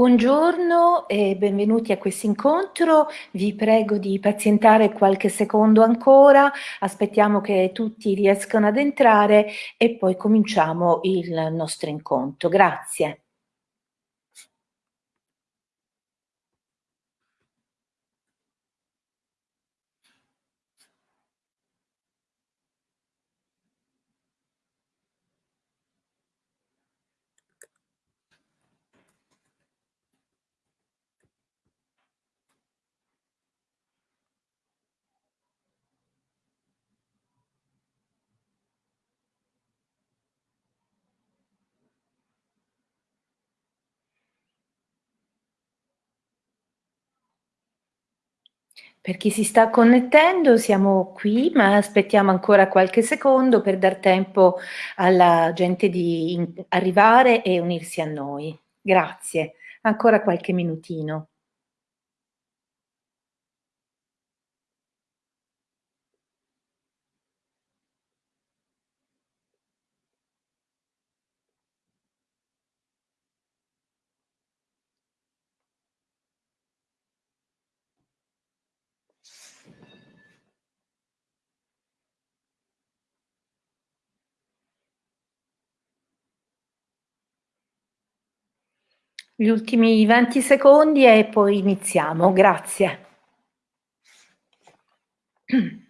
Buongiorno e benvenuti a questo incontro. Vi prego di pazientare qualche secondo ancora, aspettiamo che tutti riescano ad entrare e poi cominciamo il nostro incontro. Grazie. Per chi si sta connettendo siamo qui, ma aspettiamo ancora qualche secondo per dar tempo alla gente di arrivare e unirsi a noi. Grazie. Ancora qualche minutino. Gli ultimi 20 secondi e poi iniziamo. Grazie.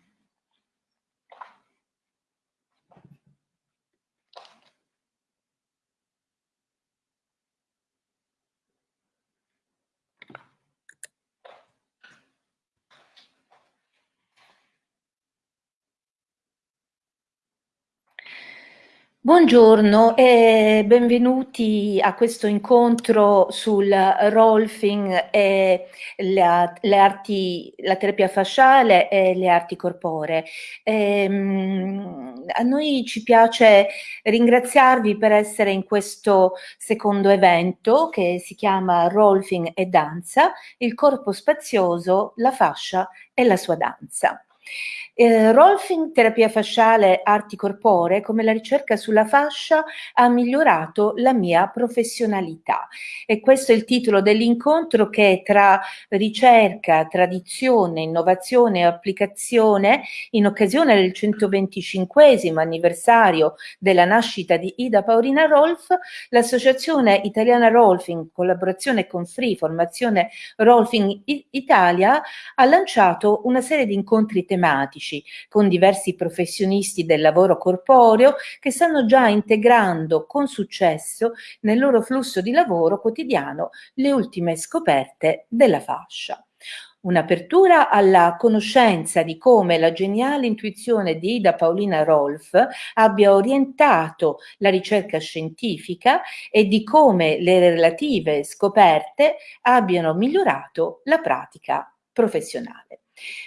Buongiorno e benvenuti a questo incontro sul rolfing e la, le arti, la terapia fasciale e le arti corporee. Ehm, a noi ci piace ringraziarvi per essere in questo secondo evento che si chiama Rolfing e Danza, il corpo spazioso, la fascia e la sua danza. Eh, Rolfing, terapia fasciale, arti corporee, come la ricerca sulla fascia ha migliorato la mia professionalità. E questo è il titolo dell'incontro che tra ricerca, tradizione, innovazione e applicazione, in occasione del 125 anniversario della nascita di Ida Paolina Rolf, l'Associazione Italiana Rolfing, in collaborazione con Free Formazione Rolfing Italia, ha lanciato una serie di incontri tematici tematici con diversi professionisti del lavoro corporeo che stanno già integrando con successo nel loro flusso di lavoro quotidiano le ultime scoperte della fascia. Un'apertura alla conoscenza di come la geniale intuizione di Ida Paolina Rolf abbia orientato la ricerca scientifica e di come le relative scoperte abbiano migliorato la pratica professionale.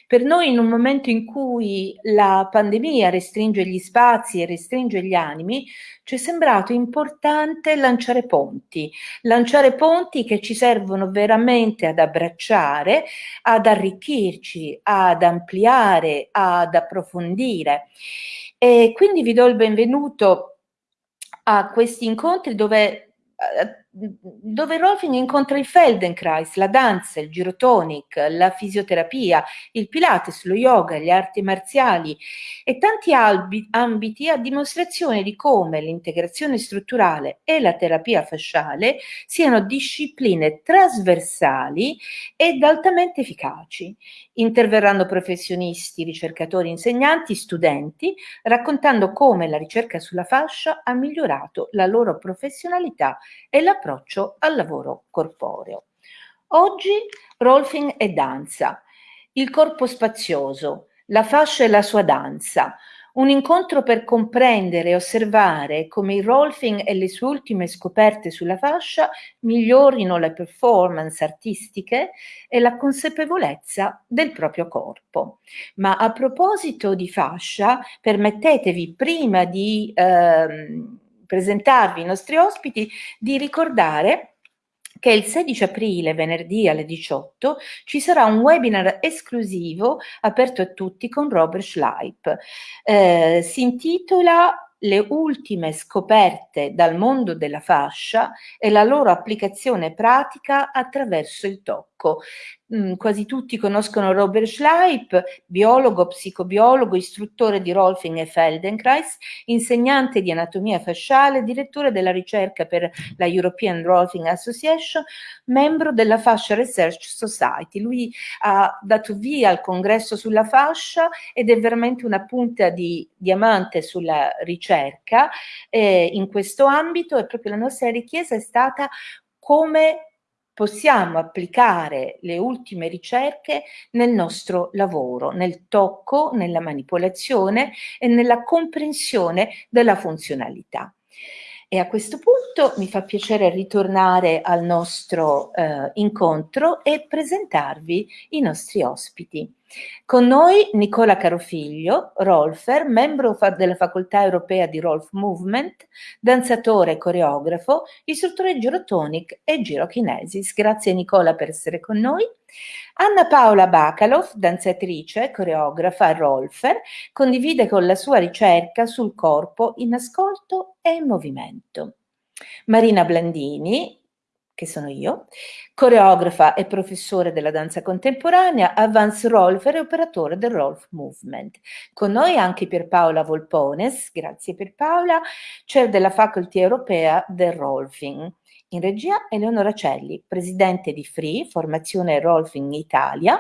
Per noi in un momento in cui la pandemia restringe gli spazi e restringe gli animi, ci è sembrato importante lanciare ponti, lanciare ponti che ci servono veramente ad abbracciare, ad arricchirci, ad ampliare, ad approfondire. E quindi vi do il benvenuto a questi incontri dove eh, dove Rolfing incontra il Feldenkrais, la danza, il girotonic, la fisioterapia, il pilates, lo yoga, le arti marziali e tanti ambiti a dimostrazione di come l'integrazione strutturale e la terapia fasciale siano discipline trasversali ed altamente efficaci. Interverranno professionisti, ricercatori, insegnanti, studenti, raccontando come la ricerca sulla fascia ha migliorato la loro professionalità e l'approccio al lavoro corporeo. Oggi Rolfing e danza, il corpo spazioso, la fascia e la sua danza, un incontro per comprendere e osservare come il Rolfing e le sue ultime scoperte sulla fascia migliorino le performance artistiche e la consapevolezza del proprio corpo. Ma a proposito di fascia, permettetevi prima di ehm, presentarvi i nostri ospiti di ricordare che il 16 aprile, venerdì alle 18, ci sarà un webinar esclusivo aperto a tutti con Robert Schleip. Eh, si intitola le ultime scoperte dal mondo della fascia e la loro applicazione pratica attraverso il tocco. Mm, quasi tutti conoscono Robert Schleip, biologo, psicobiologo, istruttore di Rolfing e Feldenkrais, insegnante di anatomia fasciale, direttore della ricerca per la European Rolfing Association, membro della Fascia Research Society. Lui ha dato via al congresso sulla fascia ed è veramente una punta di diamante sulla ricerca eh, in questo ambito e proprio la nostra richiesta è stata come possiamo applicare le ultime ricerche nel nostro lavoro, nel tocco, nella manipolazione e nella comprensione della funzionalità. E a questo punto mi fa piacere ritornare al nostro eh, incontro e presentarvi i nostri ospiti. Con noi Nicola Carofiglio, Rolfer, membro della Facoltà Europea di Rolf Movement, danzatore e coreografo, istruttore girotonic e girokinesis. Grazie Nicola per essere con noi. Anna Paola Bacalov, danzatrice, coreografa, Rolfer, condivide con la sua ricerca sul corpo in ascolto e in movimento. Marina Blandini, che sono io, coreografa e professore della danza contemporanea, Avance Rolfer e operatore del Rolf Movement. Con noi anche Pierpaola Volpones, grazie Pierpaola, chair della Faculty Europea del Rolfing. In regia Eleonora Celli, presidente di Free, formazione Rolfing Italia.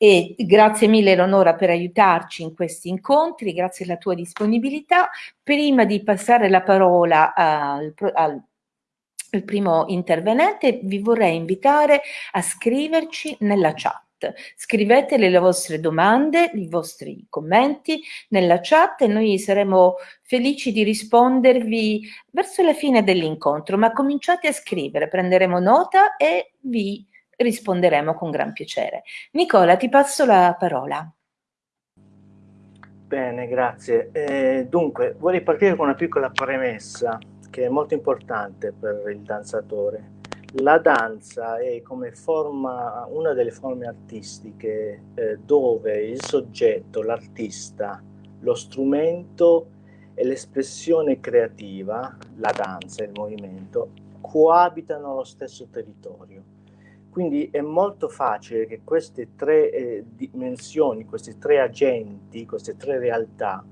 E grazie mille Eleonora per aiutarci in questi incontri, grazie alla tua disponibilità. Prima di passare la parola al, al il primo intervenente, vi vorrei invitare a scriverci nella chat. Scrivete le vostre domande, i vostri commenti nella chat e noi saremo felici di rispondervi verso la fine dell'incontro, ma cominciate a scrivere, prenderemo nota e vi risponderemo con gran piacere. Nicola, ti passo la parola. Bene, grazie. Eh, dunque, vorrei partire con una piccola premessa che è molto importante per il danzatore. La danza è come forma, una delle forme artistiche eh, dove il soggetto, l'artista, lo strumento e l'espressione creativa, la danza, il movimento, coabitano lo stesso territorio. Quindi è molto facile che queste tre eh, dimensioni, questi tre agenti, queste tre realtà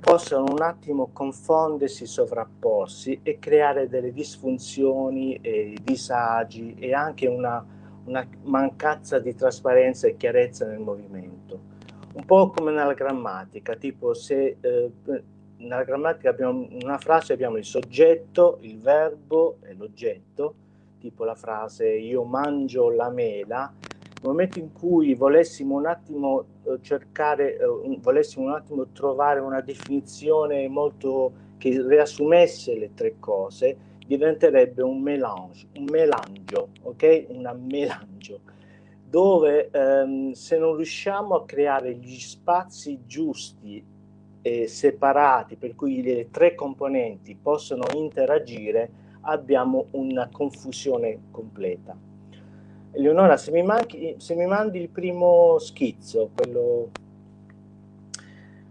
possano un attimo confondersi, sovrapporsi e creare delle disfunzioni, disagi e anche una, una mancanza di trasparenza e chiarezza nel movimento. Un po' come nella grammatica, tipo se eh, nella grammatica abbiamo una frase, abbiamo il soggetto, il verbo e l'oggetto, tipo la frase io mangio la mela, nel momento in cui volessimo un attimo eh, cercare, eh, volessimo un attimo trovare una definizione molto che riassumesse le tre cose, diventerebbe un melange, un melangio, ok? Una melangio, dove ehm, se non riusciamo a creare gli spazi giusti e separati per cui le tre componenti possono interagire, abbiamo una confusione completa. Eleonora, se mi, manchi, se mi mandi il primo schizzo, quello...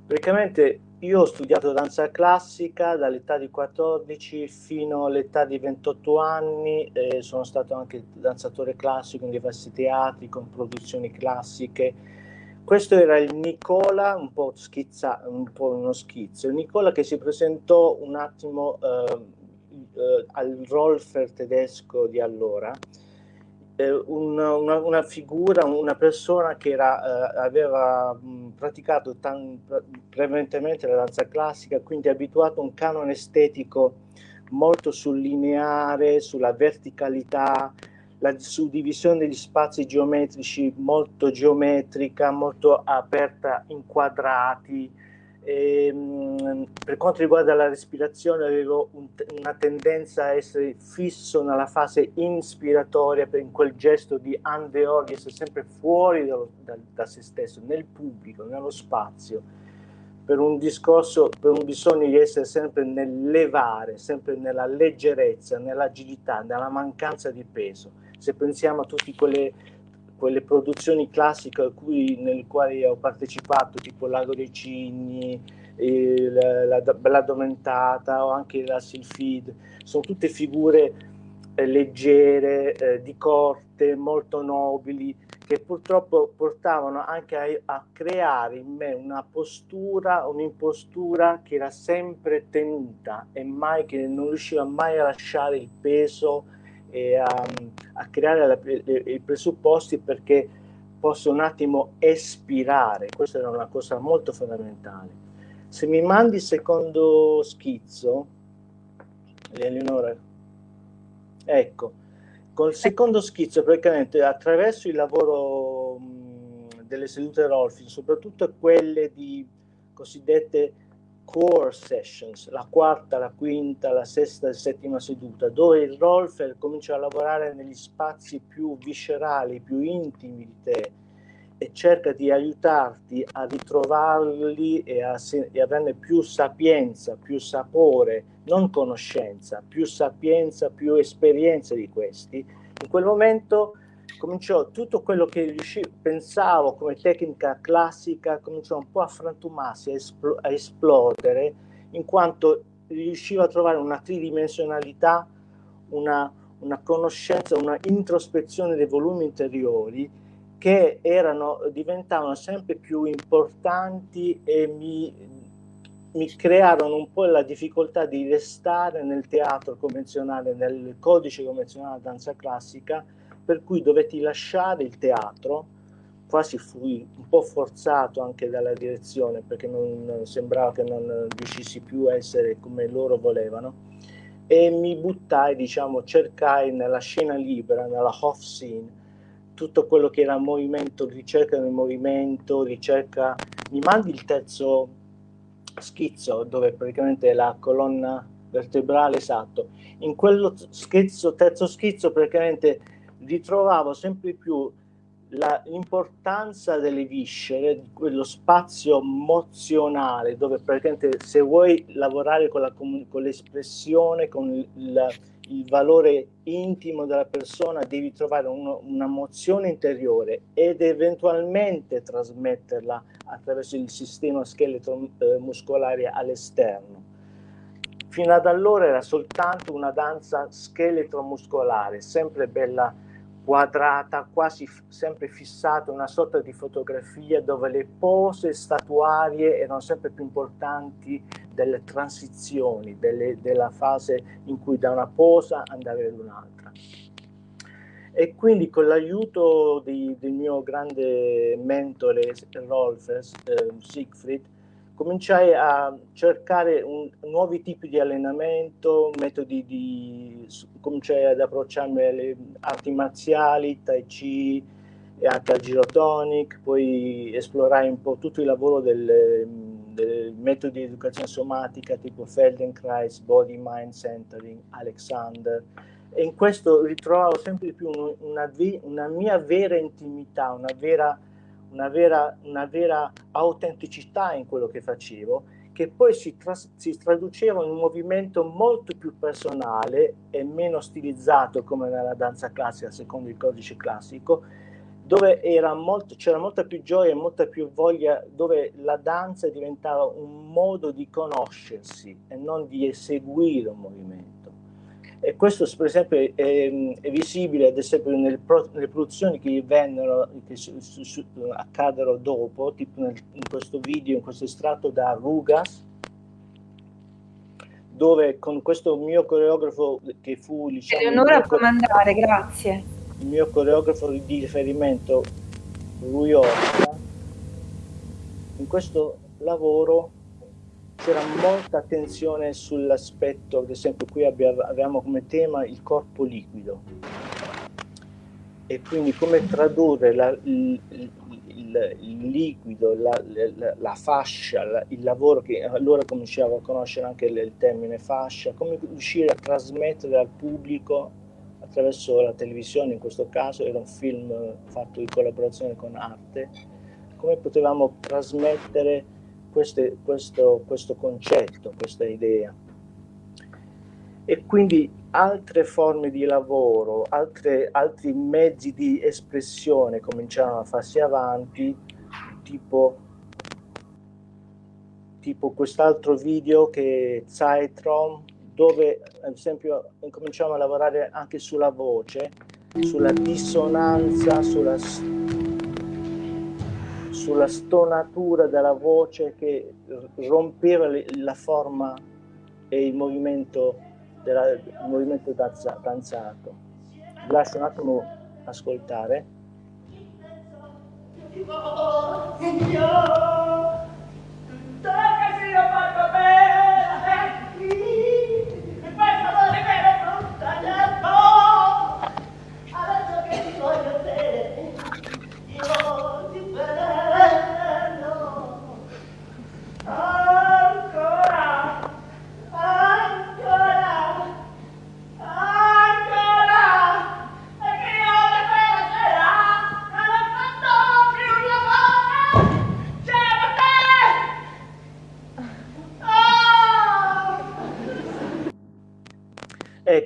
Praticamente io ho studiato danza classica dall'età di 14 fino all'età di 28 anni, eh, sono stato anche danzatore classico in diversi teatri con produzioni classiche. Questo era il Nicola, un po' schizza, un po' uno schizzo, il Nicola che si presentò un attimo eh, eh, al Rolfer tedesco di allora, una, una, una, figura, una persona che era, eh, aveva mh, praticato tan, prevalentemente la danza classica, quindi abituato a un canone estetico molto sul lineare, sulla verticalità, la suddivisione degli spazi geometrici molto geometrica, molto aperta in quadrati, e, ehm, per quanto riguarda la respirazione avevo un, una tendenza a essere fisso nella fase inspiratoria in quel gesto di andeor, di essere sempre fuori da, da, da, se stesso, nel pubblico, nello spazio, per un discorso, per un bisogno di essere sempre nel levare, sempre nella leggerezza, nell'agilità, nella mancanza di peso. Se pensiamo a tutte quelle quelle produzioni classiche cui, nelle quali ho partecipato, tipo Lago dei Cigni, il, la Addormentata o anche la Silfid, sono tutte figure eh, leggere, eh, di corte, molto nobili, che purtroppo portavano anche a, a creare in me una postura, un'impostura che era sempre tenuta e mai, che non riusciva mai a lasciare il peso e a, a creare la, i presupposti perché posso un attimo espirare. Questa era una cosa molto fondamentale. Se mi mandi il secondo schizzo, Eleonora, ecco, Col secondo schizzo, praticamente attraverso il lavoro mh, delle sedute Rolfing, soprattutto quelle di cosiddette core sessions, la quarta, la quinta, la sesta e settima seduta, dove il Rolfer comincia a lavorare negli spazi più viscerali, più intimi di te e cerca di aiutarti a ritrovarli e a, e averne più sapienza, più sapore, non conoscenza, più sapienza, più esperienza di questi, in quel momento cominciò tutto quello che riuscivo, pensavo come tecnica classica, cominciò un po' a frantumarsi, a, espl a esplodere, in quanto riuscivo a trovare una tridimensionalità, una, una conoscenza, una introspezione dei volumi interiori che erano, diventavano sempre più importanti e mi, mi crearono un po' la difficoltà di restare nel teatro convenzionale, nel codice convenzionale danza classica, per cui dovetti lasciare il teatro, quasi fui un po' forzato anche dalla direzione perché non sembrava che non riuscissi più a essere come loro volevano. E mi buttai, diciamo, cercai nella scena libera, nella off scene, tutto quello che era movimento, ricerca del movimento, ricerca, mi mandi il terzo schizzo dove praticamente la colonna vertebrale esatto, in quello schizzo, terzo schizzo praticamente ritrovavo sempre più l'importanza delle viscere, quello spazio emozionale dove praticamente se vuoi lavorare con, la, con l'espressione, con il, valore intimo della persona, devi trovare uno, una mozione interiore ed eventualmente trasmetterla attraverso il sistema scheletro eh, muscolare all'esterno. Fino ad allora era soltanto una danza scheletro muscolare, sempre bella quadrata, quasi sempre fissata, una sorta di fotografia dove le pose statuarie erano sempre più importanti delle transizioni, delle, della fase in cui da una posa andavi ad un'altra. E quindi con l'aiuto del mio grande mentore Rolf eh, Siegfried, cominciai a cercare un, nuovi tipi di allenamento, metodi di... cominciai ad approcciarmi alle arti marziali, tai chi e anche al girotonic, poi esplorai un po' tutto il lavoro del, del metodi di educazione somatica tipo Feldenkrais, Body Mind Centering, Alexander, e in questo ritrovavo sempre di più una, una mia vera intimità, una vera una vera, una vera autenticità in quello che facevo, che poi si, tras- si, traduceva in un movimento molto più personale e meno stilizzato come nella danza classica, secondo il codice classico, dove c'era molta più gioia e molta più voglia, dove la danza diventava un modo di conoscersi e non di eseguire un movimento. E questo per esempio è, è visibile ad esempio nelle, pro, nelle produzioni che vennero, che su, su, accadono dopo, tipo nel, in questo video, in questo estratto da Rugas, dove con questo mio coreografo che fu diciamo, Eleonora può mandare, grazie. Il mio coreografo di riferimento, Rui Orca, in questo lavoro c'era molta attenzione sull'aspetto, ad esempio qui abbiamo come tema il corpo liquido. E quindi come tradurre la, il, il, il, liquido, la, la, la fascia, il lavoro che allora cominciavo a conoscere anche il termine fascia, come riuscire a trasmettere al pubblico attraverso la televisione in questo caso, era un film fatto in collaborazione con Arte, come potevamo trasmettere queste, questo, questo concetto, questa idea. e quindi altre forme di lavoro, altre, altri mezzi di espressione cominciavano a farsi avanti, tipo, tipo quest'altro video che è Zeitrom, dove ad esempio cominciamo a lavorare anche sulla voce, sulla dissonanza, sulla, sulla stonatura della voce che rompeva la forma e il movimento, della, il movimento danzato. Lascio un attimo ascoltare. Oh,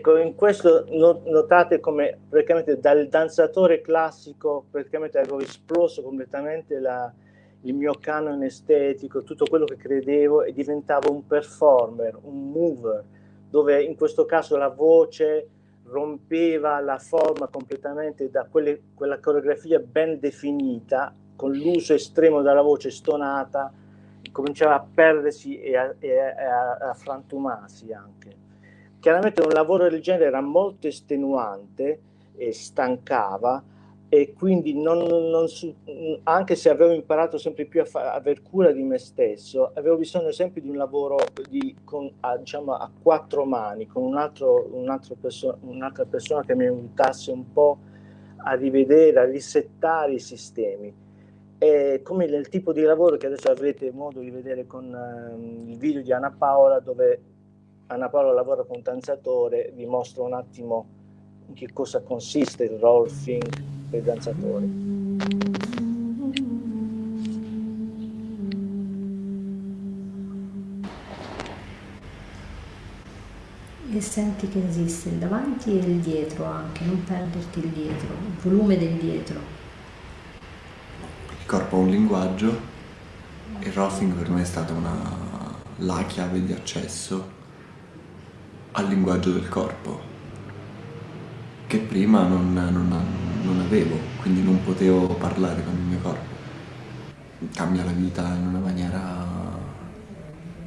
Ecco, in questo notate come praticamente dal danzatore classico praticamente avevo esploso completamente la, il mio canone estetico, tutto quello che credevo e diventavo un performer, un mover, dove in questo caso la voce rompeva la forma completamente da quelle, quella coreografia ben definita, con l'uso estremo della voce stonata, cominciava a perdersi e a, e a, a frantumarsi anche. Chiaramente un lavoro del genere era molto estenuante e stancava e quindi non, non, anche se avevo imparato sempre più a fa, aver cura di me stesso, avevo bisogno sempre di un lavoro di, con, a, diciamo, a quattro mani, con un un'altra, perso un'altra persona che mi aiutasse un po' a rivedere, a risettare i sistemi. E come il tipo di lavoro che adesso avrete modo di vedere con uh, il video di Anna Paola, dove Anna Paola lavora con un danzatore, vi mostro un attimo in che cosa consiste il rolfing per i danzatori. E senti che esiste il davanti e il dietro anche, non perderti il dietro, il volume del dietro. Il corpo ha un linguaggio, il rolfing per me è stata una, la chiave di accesso al linguaggio del corpo che prima non, non, non, avevo, quindi non potevo parlare con il mio corpo. Cambia la vita in una maniera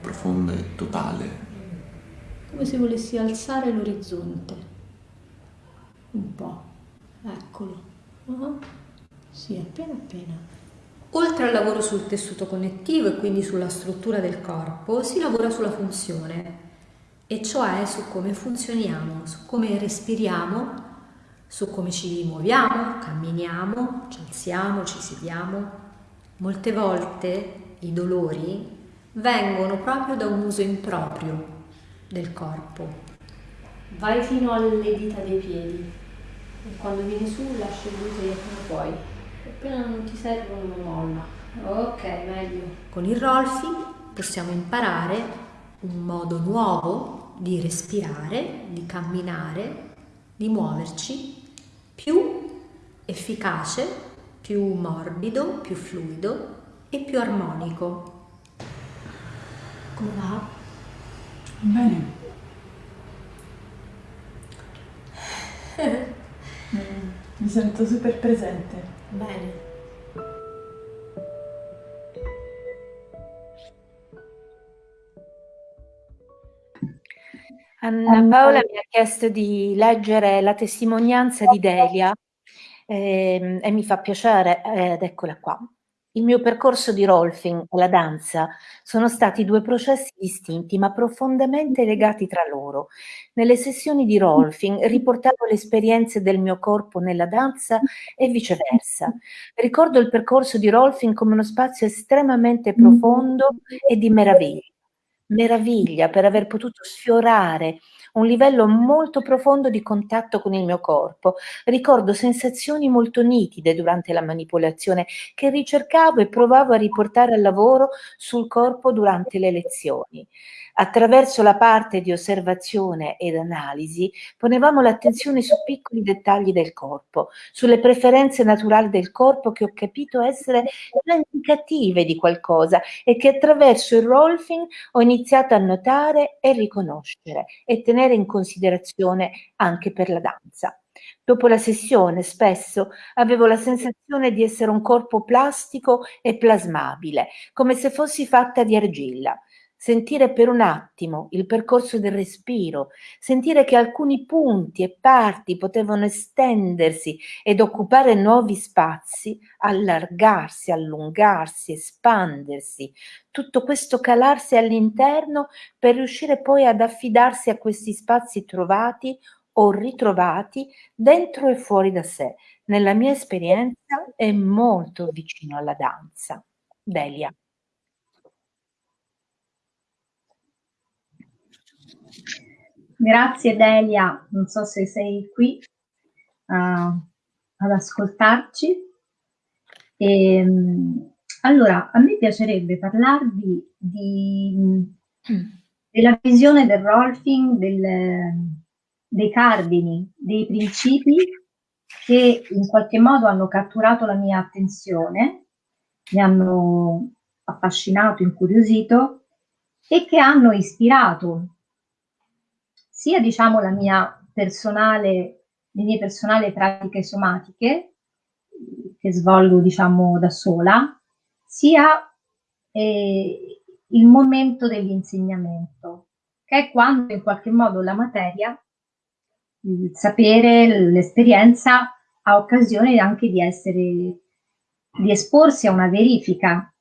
profonda e totale. Come se volessi alzare l'orizzonte. Un po'. Eccolo. Uh -huh. Sì, appena appena. Oltre al lavoro sul tessuto connettivo e quindi sulla struttura del corpo, si lavora sulla funzione e cioè su come funzioniamo, su come respiriamo, su come ci muoviamo, camminiamo, ci alziamo, ci sediamo. Molte volte i dolori vengono proprio da un uso improprio del corpo. Vai fino alle dita dei piedi e quando vieni su lasci il glutei come puoi. Appena non ti servono molla. Ok, meglio. Con il rolfing possiamo imparare un modo nuovo di respirare, di camminare, di muoverci più efficace, più morbido, più fluido e più armonico. Come va? Bene. Mi sento super presente. Bene. Anna Paola mi ha chiesto di leggere la testimonianza di Delia eh, e mi fa piacere ed eccola qua. Il mio percorso di Rolfing e la danza sono stati due processi distinti ma profondamente legati tra loro. Nelle sessioni di Rolfing riportavo le esperienze del mio corpo nella danza e viceversa. Ricordo il percorso di Rolfing come uno spazio estremamente profondo e di meraviglia meraviglia per aver potuto sfiorare un livello molto profondo di contatto con il mio corpo. Ricordo sensazioni molto nitide durante la manipolazione che ricercavo e provavo a riportare al lavoro sul corpo durante le lezioni. Attraverso la parte di osservazione ed analisi ponevamo l'attenzione su piccoli dettagli del corpo, sulle preferenze naturali del corpo che ho capito essere indicative di qualcosa e che attraverso il rolfing ho iniziato a notare e riconoscere e tenere in considerazione anche per la danza. Dopo la sessione spesso avevo la sensazione di essere un corpo plastico e plasmabile, come se fossi fatta di argilla sentire per un attimo il percorso del respiro, sentire che alcuni punti e parti potevano estendersi ed occupare nuovi spazi, allargarsi, allungarsi, espandersi, tutto questo calarsi all'interno per riuscire poi ad affidarsi a questi spazi trovati o ritrovati dentro e fuori da sé. Nella mia esperienza è molto vicino alla danza. Delia. Grazie Delia, non so se sei qui uh, ad ascoltarci. E, ehm, allora, a me piacerebbe parlarvi di, della visione del Rolfing, del, dei cardini, dei principi che in qualche modo hanno catturato la mia attenzione, mi hanno affascinato, incuriosito e che hanno ispirato sia diciamo la mia personale, le mie personali pratiche somatiche che svolgo diciamo da sola, sia eh, il momento dell'insegnamento, che è quando in qualche modo la materia, il sapere, l'esperienza ha occasione anche di essere, di esporsi a una verifica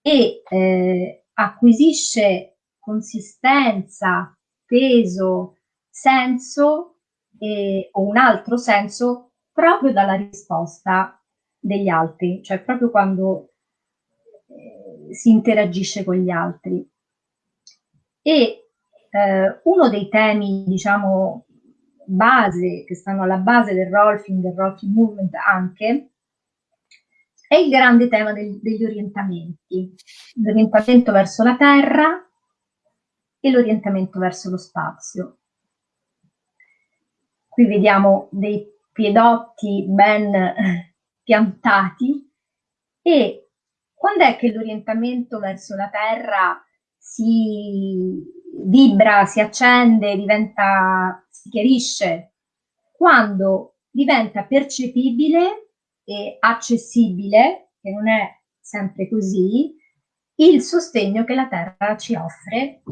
e eh, acquisisce consistenza, peso, senso eh, o un altro senso proprio dalla risposta degli altri, cioè proprio quando eh, si interagisce con gli altri. E eh, uno dei temi, diciamo, base, che stanno alla base del rolfing, del rolfing movement anche, è il grande tema del, degli orientamenti, l'orientamento verso la terra e l'orientamento verso lo spazio. Qui vediamo dei piedotti ben piantati e quando è che l'orientamento verso la terra si vibra, si accende, diventa, si chiarisce? Quando diventa percepibile e accessibile, che non è sempre così, il sostegno che la terra ci offre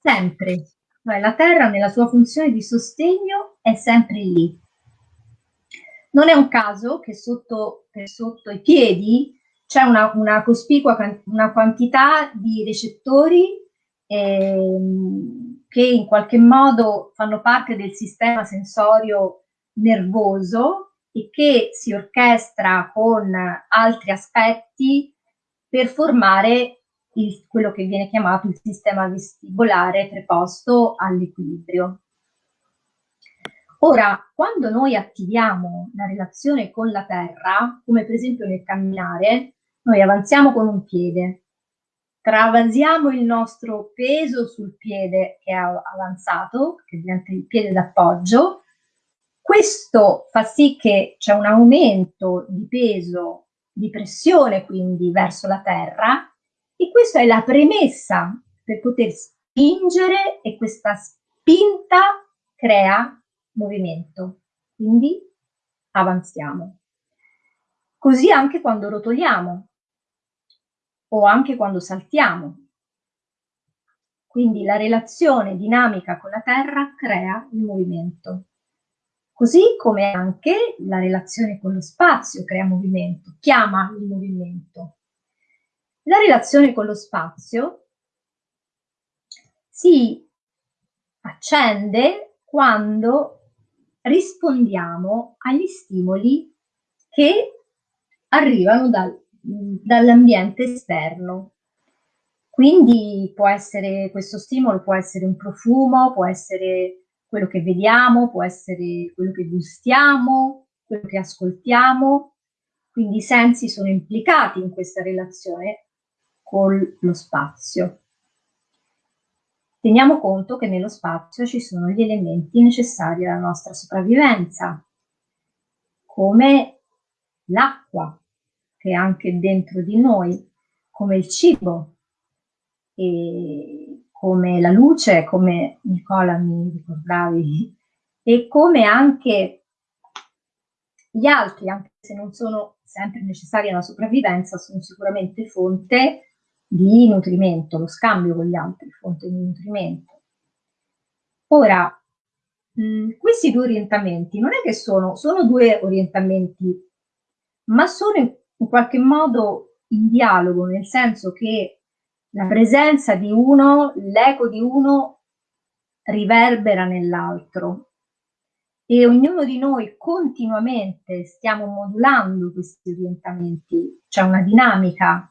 sempre cioè la Terra nella sua funzione di sostegno è sempre lì. Non è un caso che sotto, sotto i piedi c'è una, una, cospicua una quantità di recettori ehm, che in qualche modo fanno parte del sistema sensorio nervoso e che si orchestra con altri aspetti per formare il, quello che viene chiamato il sistema vestibolare preposto all'equilibrio. Ora, quando noi attiviamo la relazione con la terra, come per esempio nel camminare, noi avanziamo con un piede, travasiamo il nostro peso sul piede che è avanzato, che diventa il piede d'appoggio, questo fa sì che c'è un aumento di peso, di pressione quindi verso la terra e questa è la premessa per poter spingere e questa spinta crea movimento. Quindi avanziamo. Così anche quando rotoliamo o anche quando saltiamo. Quindi la relazione dinamica con la terra crea il movimento. Così come anche la relazione con lo spazio crea movimento, chiama il movimento. La relazione con lo spazio si accende quando rispondiamo agli stimoli che arrivano dal, dall'ambiente esterno. Quindi può essere, questo stimolo può essere un profumo, può essere quello che vediamo, può essere quello che gustiamo, quello che ascoltiamo, quindi i sensi sono implicati in questa relazione con lo spazio. Teniamo conto che nello spazio ci sono gli elementi necessari alla nostra sopravvivenza, come l'acqua, che è anche dentro di noi, come il cibo, come la luce, come Nicola mi ricordavi, e come anche gli altri, anche se non sono sempre necessari alla sopravvivenza, sono sicuramente fonte di nutrimento, lo scambio con gli altri, fonte di nutrimento. Ora, mh, questi due orientamenti non è che sono, sono due orientamenti, ma sono in, in qualche modo in dialogo, nel senso che la presenza di uno, l'eco di uno riverbera nell'altro e ognuno di noi continuamente stiamo modulando questi orientamenti, c'è una dinamica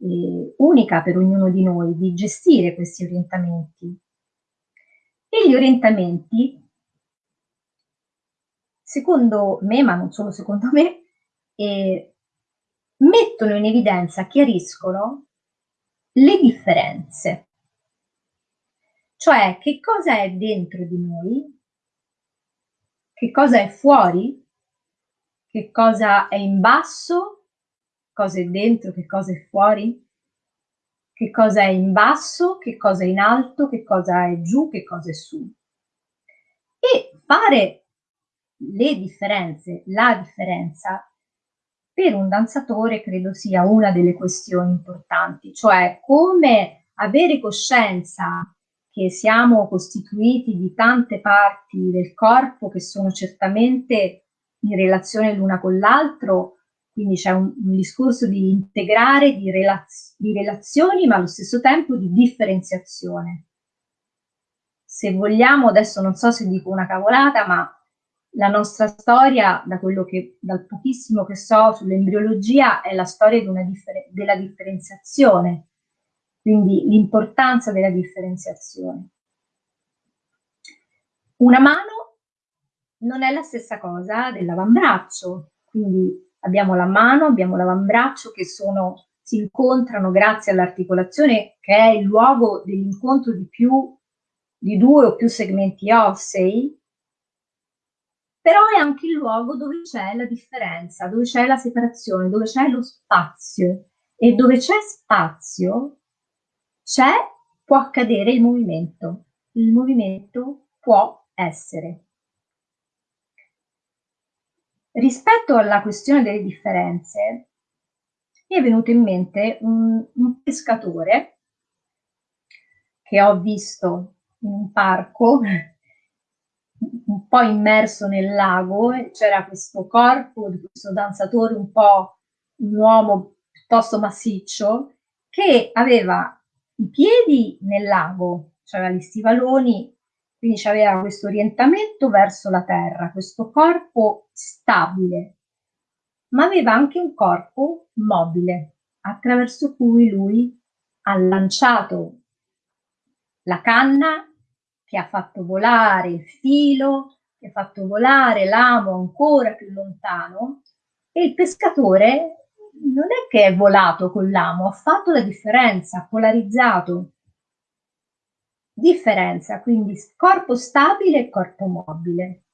eh, unica per ognuno di noi di gestire questi orientamenti. E gli orientamenti, secondo me, ma non solo secondo me, eh, mettono in evidenza, chiariscono le differenze. Cioè, che cosa è dentro di noi, che cosa è fuori, che cosa è in basso, cosa è dentro, che cosa è fuori, che cosa è in basso, che cosa è in alto, che cosa è giù, che cosa è su. E fare le differenze, la differenza, per un danzatore credo sia una delle questioni importanti, cioè come avere coscienza che siamo costituiti di tante parti del corpo che sono certamente in relazione l'una con l'altro, quindi c'è un, un, discorso di integrare, di, relaz di relazioni, ma allo stesso tempo di differenziazione. Se vogliamo, adesso non so se dico una cavolata, ma la nostra storia, da quello che, dal pochissimo che so sull'embriologia, è la storia differ della differenziazione, quindi l'importanza della differenziazione. Una mano non è la stessa cosa dell'avambraccio, quindi abbiamo la mano, abbiamo l'avambraccio che sono, si incontrano grazie all'articolazione che è il luogo dell'incontro di più di due o più segmenti ossei però è anche il luogo dove c'è la differenza, dove c'è la separazione, dove c'è lo spazio. E dove c'è spazio c'è, può accadere il movimento, il movimento può essere. Rispetto alla questione delle differenze, mi è venuto in mente un, un pescatore che ho visto in un parco un po' immerso nel lago c'era questo corpo di questo danzatore un po' un uomo piuttosto massiccio che aveva i piedi nel lago, cioè gli stivaloni, quindi aveva questo orientamento verso la terra, questo corpo stabile, ma aveva anche un corpo mobile attraverso cui lui ha lanciato la canna che ha fatto volare il filo, che ha fatto volare l'amo ancora più lontano e il pescatore non è che è volato con l'amo, ha fatto la differenza, ha polarizzato. Differenza, quindi corpo stabile e corpo mobile.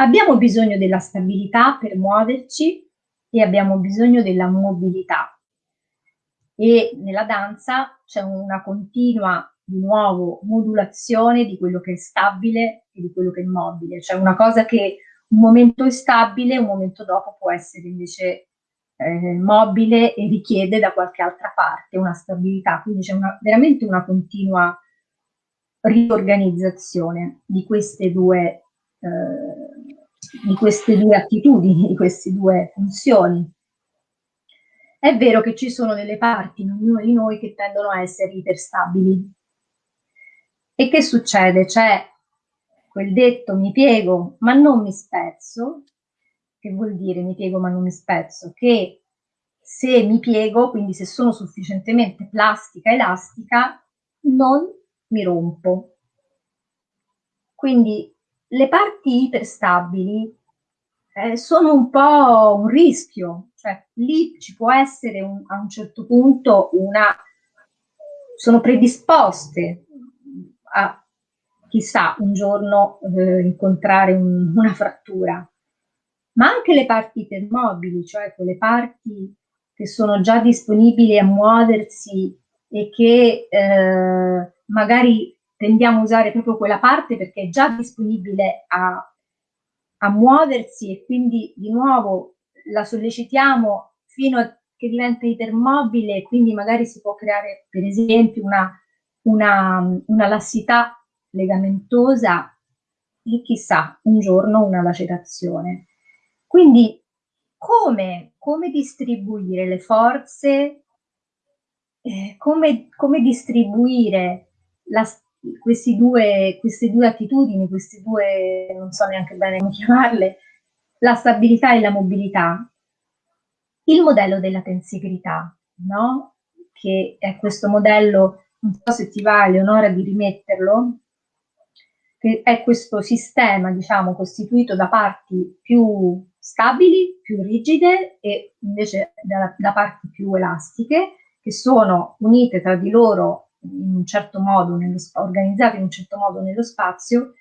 Abbiamo bisogno della stabilità per muoverci e abbiamo bisogno della mobilità. E nella danza c'è una continua, di nuovo, modulazione di quello che è stabile e di quello che è mobile, cioè una cosa che un momento è stabile, un momento dopo può essere invece eh, mobile e richiede da qualche altra parte una stabilità, quindi c'è veramente una continua riorganizzazione di queste due, eh, di queste due attitudini, di queste due funzioni. È vero che ci sono delle parti in ognuno di noi che tendono a essere iperstabili. E che succede? C'è quel detto mi piego ma non mi spezzo, che vuol dire mi piego ma non mi spezzo? Che se mi piego, quindi se sono sufficientemente plastica, elastica, non mi rompo. Quindi le parti iperstabili eh, sono un po' un rischio, cioè lì ci può essere un, a un certo punto una, sono predisposte a chissà un giorno eh, incontrare un, una frattura, ma anche le parti ipermobili, cioè quelle parti che sono già disponibili a muoversi e che eh, magari tendiamo a usare proprio quella parte perché è già disponibile a, a muoversi e quindi di nuovo la sollecitiamo fino a che diventa ipermobile e quindi magari si può creare per esempio una, una, una lassità legamentosa e chissà un giorno una lacerazione. Quindi come, come distribuire le forze, eh, come, come, distribuire la, due, queste due attitudini, queste due, non so neanche bene come chiamarle, la stabilità e la mobilità, il modello della tensegrità, no? che è questo modello, non so se ti va Eleonora di rimetterlo, che è questo sistema, diciamo, costituito da parti più stabili, più rigide e invece da, da parti più elastiche, che sono unite tra di loro in un certo modo, nello, organizzate in un certo modo nello spazio.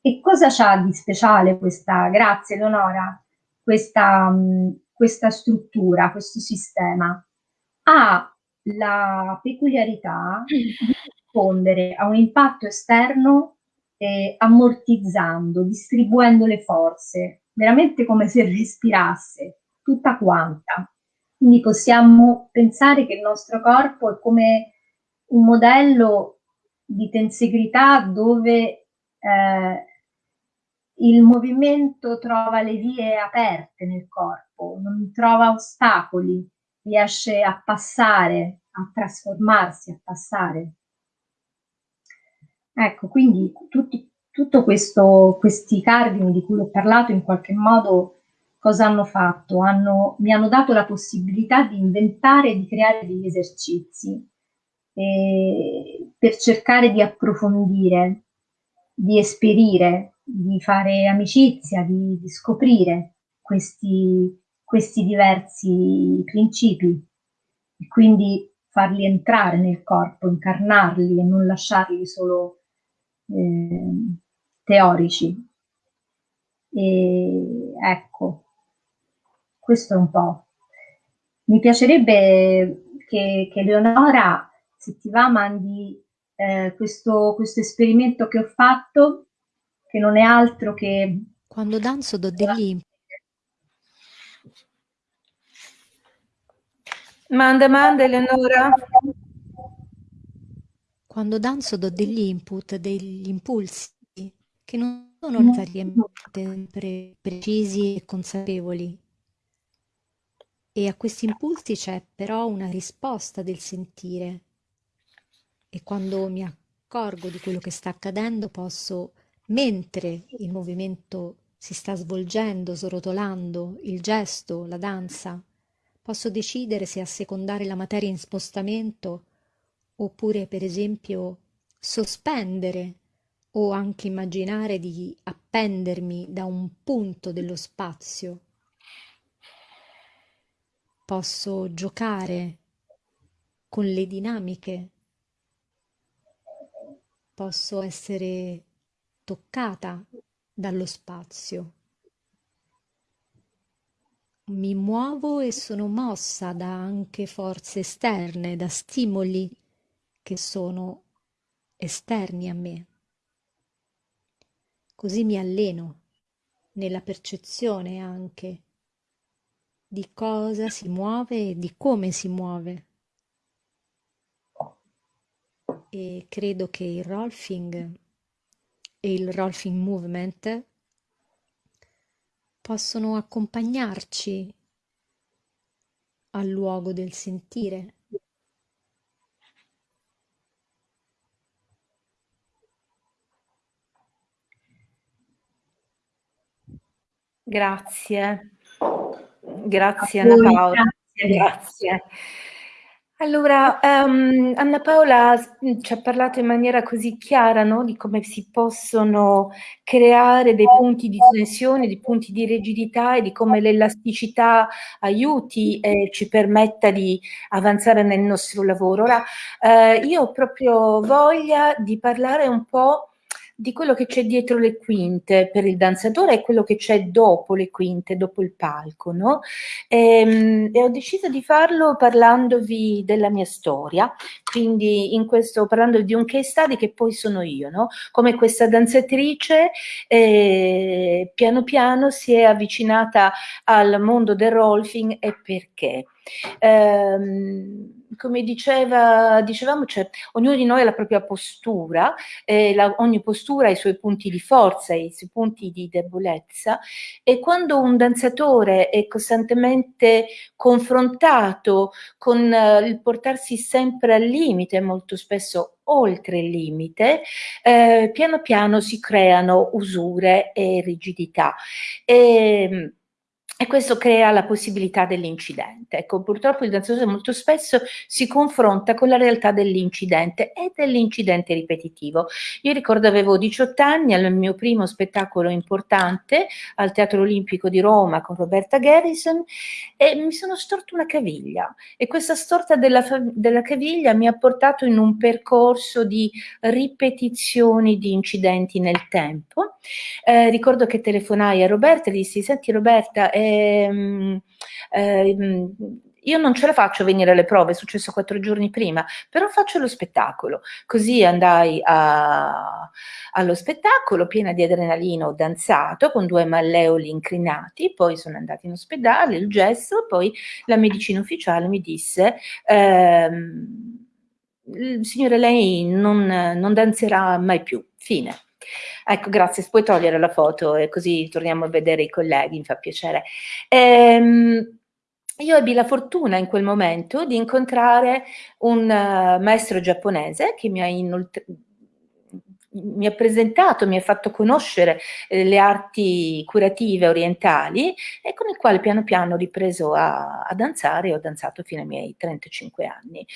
E cosa c'ha di speciale questa, grazie Leonora, questa, questa struttura, questo sistema? Ha la peculiarità di rispondere a un impatto esterno eh, ammortizzando, distribuendo le forze, veramente come se respirasse, tutta quanta. Quindi possiamo pensare che il nostro corpo è come un modello di tensegrità dove eh, il movimento trova le vie aperte nel corpo, non trova ostacoli, riesce a passare, a trasformarsi, a passare. Ecco, quindi tutti, tutto questo, questi cardini di cui ho parlato in qualche modo cosa hanno fatto? Hanno, mi hanno dato la possibilità di inventare e di creare degli esercizi eh, per cercare di approfondire, di esperire, di fare amicizia, di, di scoprire questi, questi diversi principi e quindi farli entrare nel corpo, incarnarli e non lasciarli solo eh, teorici. E ecco, questo è un po'. Mi piacerebbe che, che Leonora, se ti va, mandi eh, questo, questo esperimento che ho fatto, che non è altro che... Quando danzo do degli input. Manda, manda Eleonora. Quando danzo do degli input, degli impulsi che non sono necessariamente precisi e consapevoli. E a questi impulsi c'è però una risposta del sentire. E quando mi accorgo di quello che sta accadendo posso, mentre il movimento si sta svolgendo, srotolando, il gesto, la danza, posso decidere se assecondare la materia in spostamento oppure per esempio sospendere o anche immaginare di appendermi da un punto dello spazio. Posso giocare con le dinamiche, posso essere toccata dallo spazio. Mi muovo e sono mossa da anche forze esterne, da stimoli che sono esterni a me. Così mi alleno nella percezione anche di cosa si muove e di come si muove. E credo che il rolfing e il rolfing movement possono accompagnarci al luogo del sentire Grazie. Grazie Anna Paola. Grazie. Grazie. Allora, um, Anna Paola mm, ci ha parlato in maniera così chiara no? di come si possono creare dei punti di tensione, dei punti di rigidità e di come l'elasticità aiuti e ci permetta di avanzare nel nostro lavoro. Ora, eh, io ho proprio voglia di parlare un po' di quello che c'è dietro le quinte per il danzatore e quello che c'è dopo le quinte, dopo il palco, no? E, ehm, e, ho deciso di farlo parlandovi della mia storia, quindi in questo, parlando di un case study che poi sono io, no? Come questa danzatrice eh, piano piano si è avvicinata al mondo del rolfing e perché. Um, come diceva, dicevamo, cioè, ognuno di noi ha la propria postura, eh, la, ogni postura ha i suoi punti di forza, i suoi punti di debolezza e quando un danzatore è costantemente confrontato con eh, il portarsi sempre al limite, molto spesso oltre il limite, eh, piano piano si creano usure e rigidità. E, ehm, e questo crea la possibilità dell'incidente. Ecco, purtroppo il danzatore molto spesso si confronta con la realtà dell'incidente e dell'incidente ripetitivo. Io ricordo avevo 18 anni al mio primo spettacolo importante al Teatro Olimpico di Roma con Roberta Garrison e mi sono storta una caviglia e questa storta della, della caviglia mi ha portato in un percorso di ripetizioni di incidenti nel tempo. Eh, ricordo che telefonai a Roberta e dissi, senti Roberta, eh, ehm, ehm, io non ce la faccio venire alle prove, è successo quattro giorni prima, però faccio lo spettacolo. Così andai a, allo spettacolo piena di adrenalina, ho danzato con due malleoli inclinati, poi sono andata in ospedale, il gesso, poi la medicina ufficiale mi disse... Ehm, signore, lei non, non danzerà mai più. Fine. Ecco, grazie, puoi togliere la foto e così torniamo a vedere i colleghi, mi fa piacere. Ehm, io ebbi la fortuna in quel momento di incontrare un uh, maestro giapponese che mi ha inoltre mi ha presentato, mi ha fatto conoscere eh, le arti curative orientali e con il quale piano piano ho ripreso a, a, danzare e ho danzato fino ai miei 35 anni.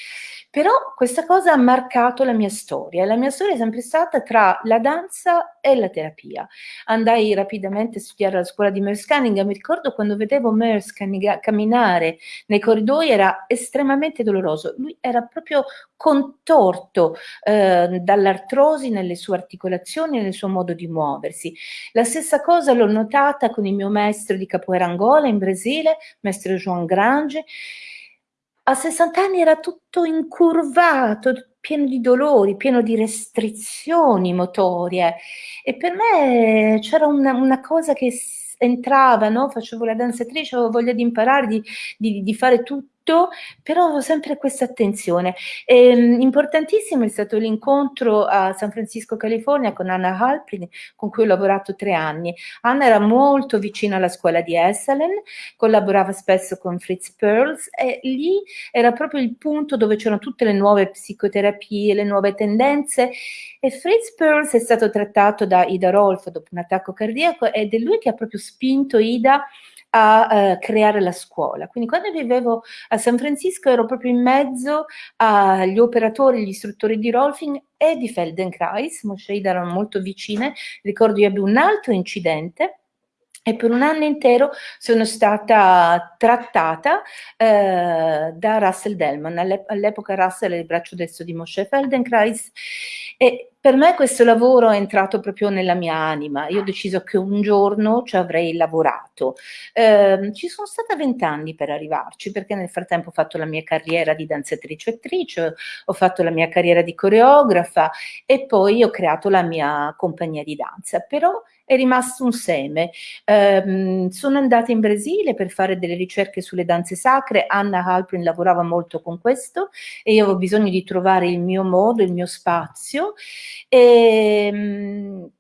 Però questa cosa ha marcato la mia storia la mia storia è sempre stata tra la danza e la terapia. Andai rapidamente a studiare alla scuola di Merce Cunningham, mi ricordo quando vedevo Merce camminare nei corridoi era estremamente doloroso, lui era proprio contorto eh, dall'artrosi nelle sue articolazioni e nel suo modo di muoversi. La stessa cosa l'ho notata con il mio maestro di capoeira Angola in Brasile, maestro João Grange. A 60 anni era tutto incurvato, pieno di dolori, pieno di restrizioni motorie e per me c'era una, una cosa che entrava, no? facevo la danzatrice, avevo voglia di imparare, di, di, di fare tutto tutto, però sempre questa attenzione. Ehm, importantissimo è stato l'incontro a San Francisco, California con Anna Halprin, con cui ho lavorato tre anni. Anna era molto vicina alla scuola di Esselen, collaborava spesso con Fritz Perls e lì era proprio il punto dove c'erano tutte le nuove psicoterapie, le nuove tendenze e Fritz Perls è stato trattato da Ida Rolf dopo un attacco cardiaco ed è lui che ha proprio spinto Ida a eh, creare la scuola. Quindi quando vivevo a San Francisco ero proprio in mezzo agli operatori, gli istruttori di Rolfing e di Feldenkrais, Moshe erano molto vicine, ricordo io ebbi un altro incidente e per un anno intero sono stata trattata eh, da Russell Delman, all'epoca Russell è il braccio destro di Moshe Feldenkrais e per me questo lavoro è entrato proprio nella mia anima, io ho deciso che un giorno ci avrei lavorato. Eh, ci sono stata vent'anni per arrivarci, perché nel frattempo ho fatto la mia carriera di danzatrice attrice, ho fatto la mia carriera di coreografa e poi ho creato la mia compagnia di danza, però è rimasto un seme. Eh, sono andata in Brasile per fare delle ricerche sulle danze sacre, Anna Halprin lavorava molto con questo e io avevo bisogno di trovare il mio modo, il mio spazio. E, ehm,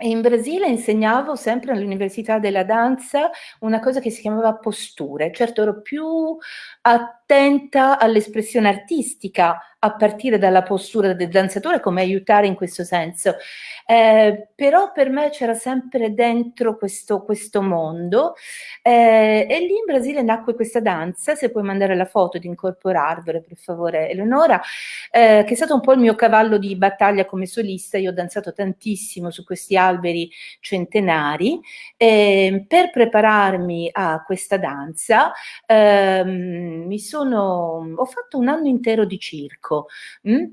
in Brasile insegnavo sempre all'Università della Danza una cosa che si chiamava posture, certo ero più a attenta all'espressione artistica a partire dalla postura del danzatore, come aiutare in questo senso. Eh, però per me c'era sempre dentro questo, questo mondo eh, e lì in Brasile nacque questa danza, se puoi mandare la foto di incorporarvela per favore Eleonora, eh, che è stato un po' il mio cavallo di battaglia come solista, io ho danzato tantissimo su questi alberi centenari, per prepararmi a questa danza ehm, mi sono, ho fatto un anno intero di circo, mh? Mm?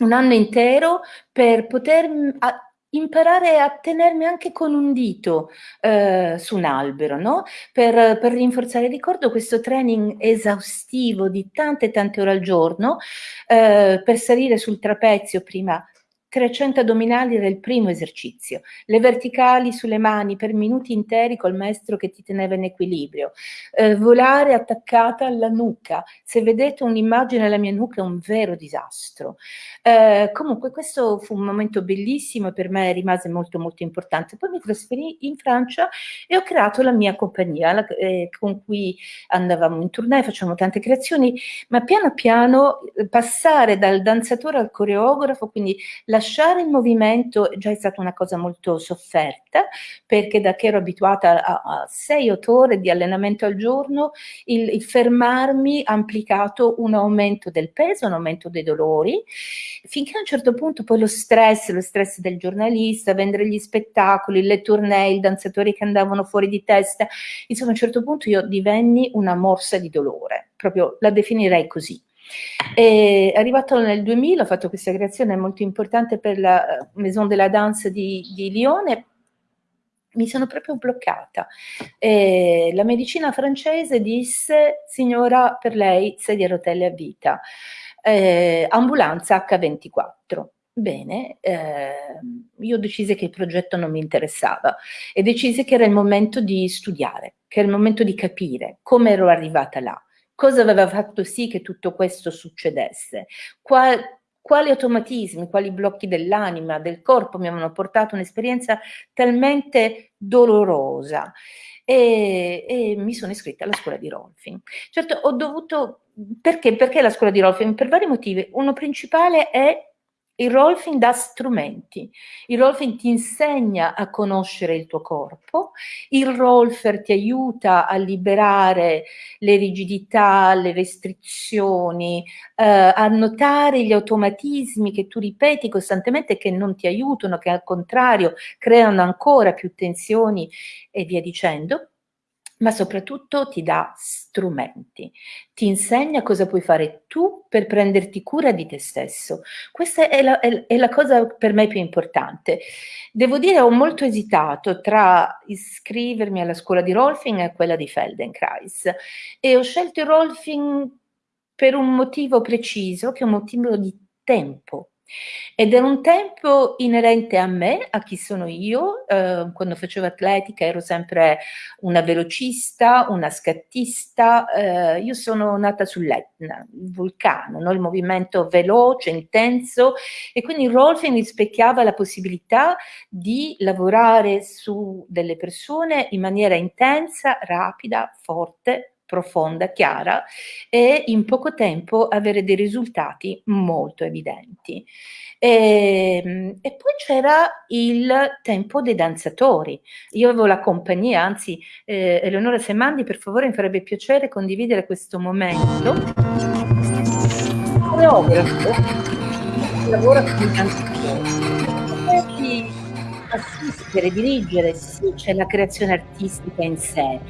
un anno intero per poter a, imparare a tenermi anche con un dito eh, su un albero, no? Per, per, rinforzare. Ricordo questo training esaustivo di tante tante ore al giorno eh, per salire sul trapezio prima 300 addominali era il primo esercizio, le verticali sulle mani per minuti interi col maestro che ti teneva in equilibrio, eh, volare attaccata alla nuca, se vedete un'immagine della mia nuca è un vero disastro. Eh, comunque questo fu un momento bellissimo e per me rimase molto molto importante. Poi mi trasferì in Francia e ho creato la mia compagnia la, eh, con cui andavamo in tournée, facciamo tante creazioni, ma piano piano eh, passare dal danzatore al coreografo, quindi la lasciare il movimento già è stata una cosa molto sofferta, perché da che ero abituata a, 6-8 ore di allenamento al giorno, il, il fermarmi ha implicato un aumento del peso, un aumento dei dolori, finché a un certo punto poi lo stress, lo stress del giornalista, vendere gli spettacoli, le tournée, i danzatori che andavano fuori di testa, insomma a un certo punto io divenni una morsa di dolore, proprio la definirei così. E arrivato nel 2000 ho fatto questa creazione molto importante per la eh, Maison de la Danse di, di Lione, mi sono proprio bloccata. E la medicina francese disse, signora, per lei sedia a rotelle a vita, eh, ambulanza H24. Bene, eh, io decisi che il progetto non mi interessava e decisi che era il momento di studiare, che era il momento di capire come ero arrivata là. Cosa aveva fatto sì che tutto questo succedesse? Qual, quali automatismi, quali blocchi dell'anima, del corpo mi avevano portato un'esperienza talmente dolorosa e, e, mi sono iscritta alla scuola di Rolfing. Certo, ho dovuto, perché? Perché la scuola di Rolfing? Per vari motivi. Uno principale è il Rolfing dà strumenti, il Rolfing ti insegna a conoscere il tuo corpo, il Rolfer ti aiuta a liberare le rigidità, le restrizioni, eh, a notare gli automatismi che tu ripeti costantemente che non ti aiutano, che al contrario creano ancora più tensioni e via dicendo ma soprattutto ti dà strumenti, ti insegna cosa puoi fare tu per prenderti cura di te stesso. Questa è la, è, è la cosa per me più importante. Devo dire, ho molto esitato tra iscrivermi alla scuola di Rolfing e quella di Feldenkrais e ho scelto Rolfing per un motivo preciso, che è un motivo di tempo. Ed è un tempo inerente a me, a chi sono io. Eh, quando facevo atletica ero sempre una velocista, una scattista. Eh, io sono nata sull'Etna, il vulcano, no? il movimento veloce, intenso e quindi il Rolfing rispecchiava la possibilità di lavorare su delle persone in maniera intensa, rapida, forte, profonda, chiara e in poco tempo avere dei risultati molto evidenti. E, ehm, e poi c'era il tempo dei danzatori. Io avevo la compagnia, anzi eh, Eleonora Semandi per favore mi farebbe piacere condividere questo momento. Coreografo lavora con i danzatori. Assistere, dirigere, sì, c'è la creazione artistica in sé,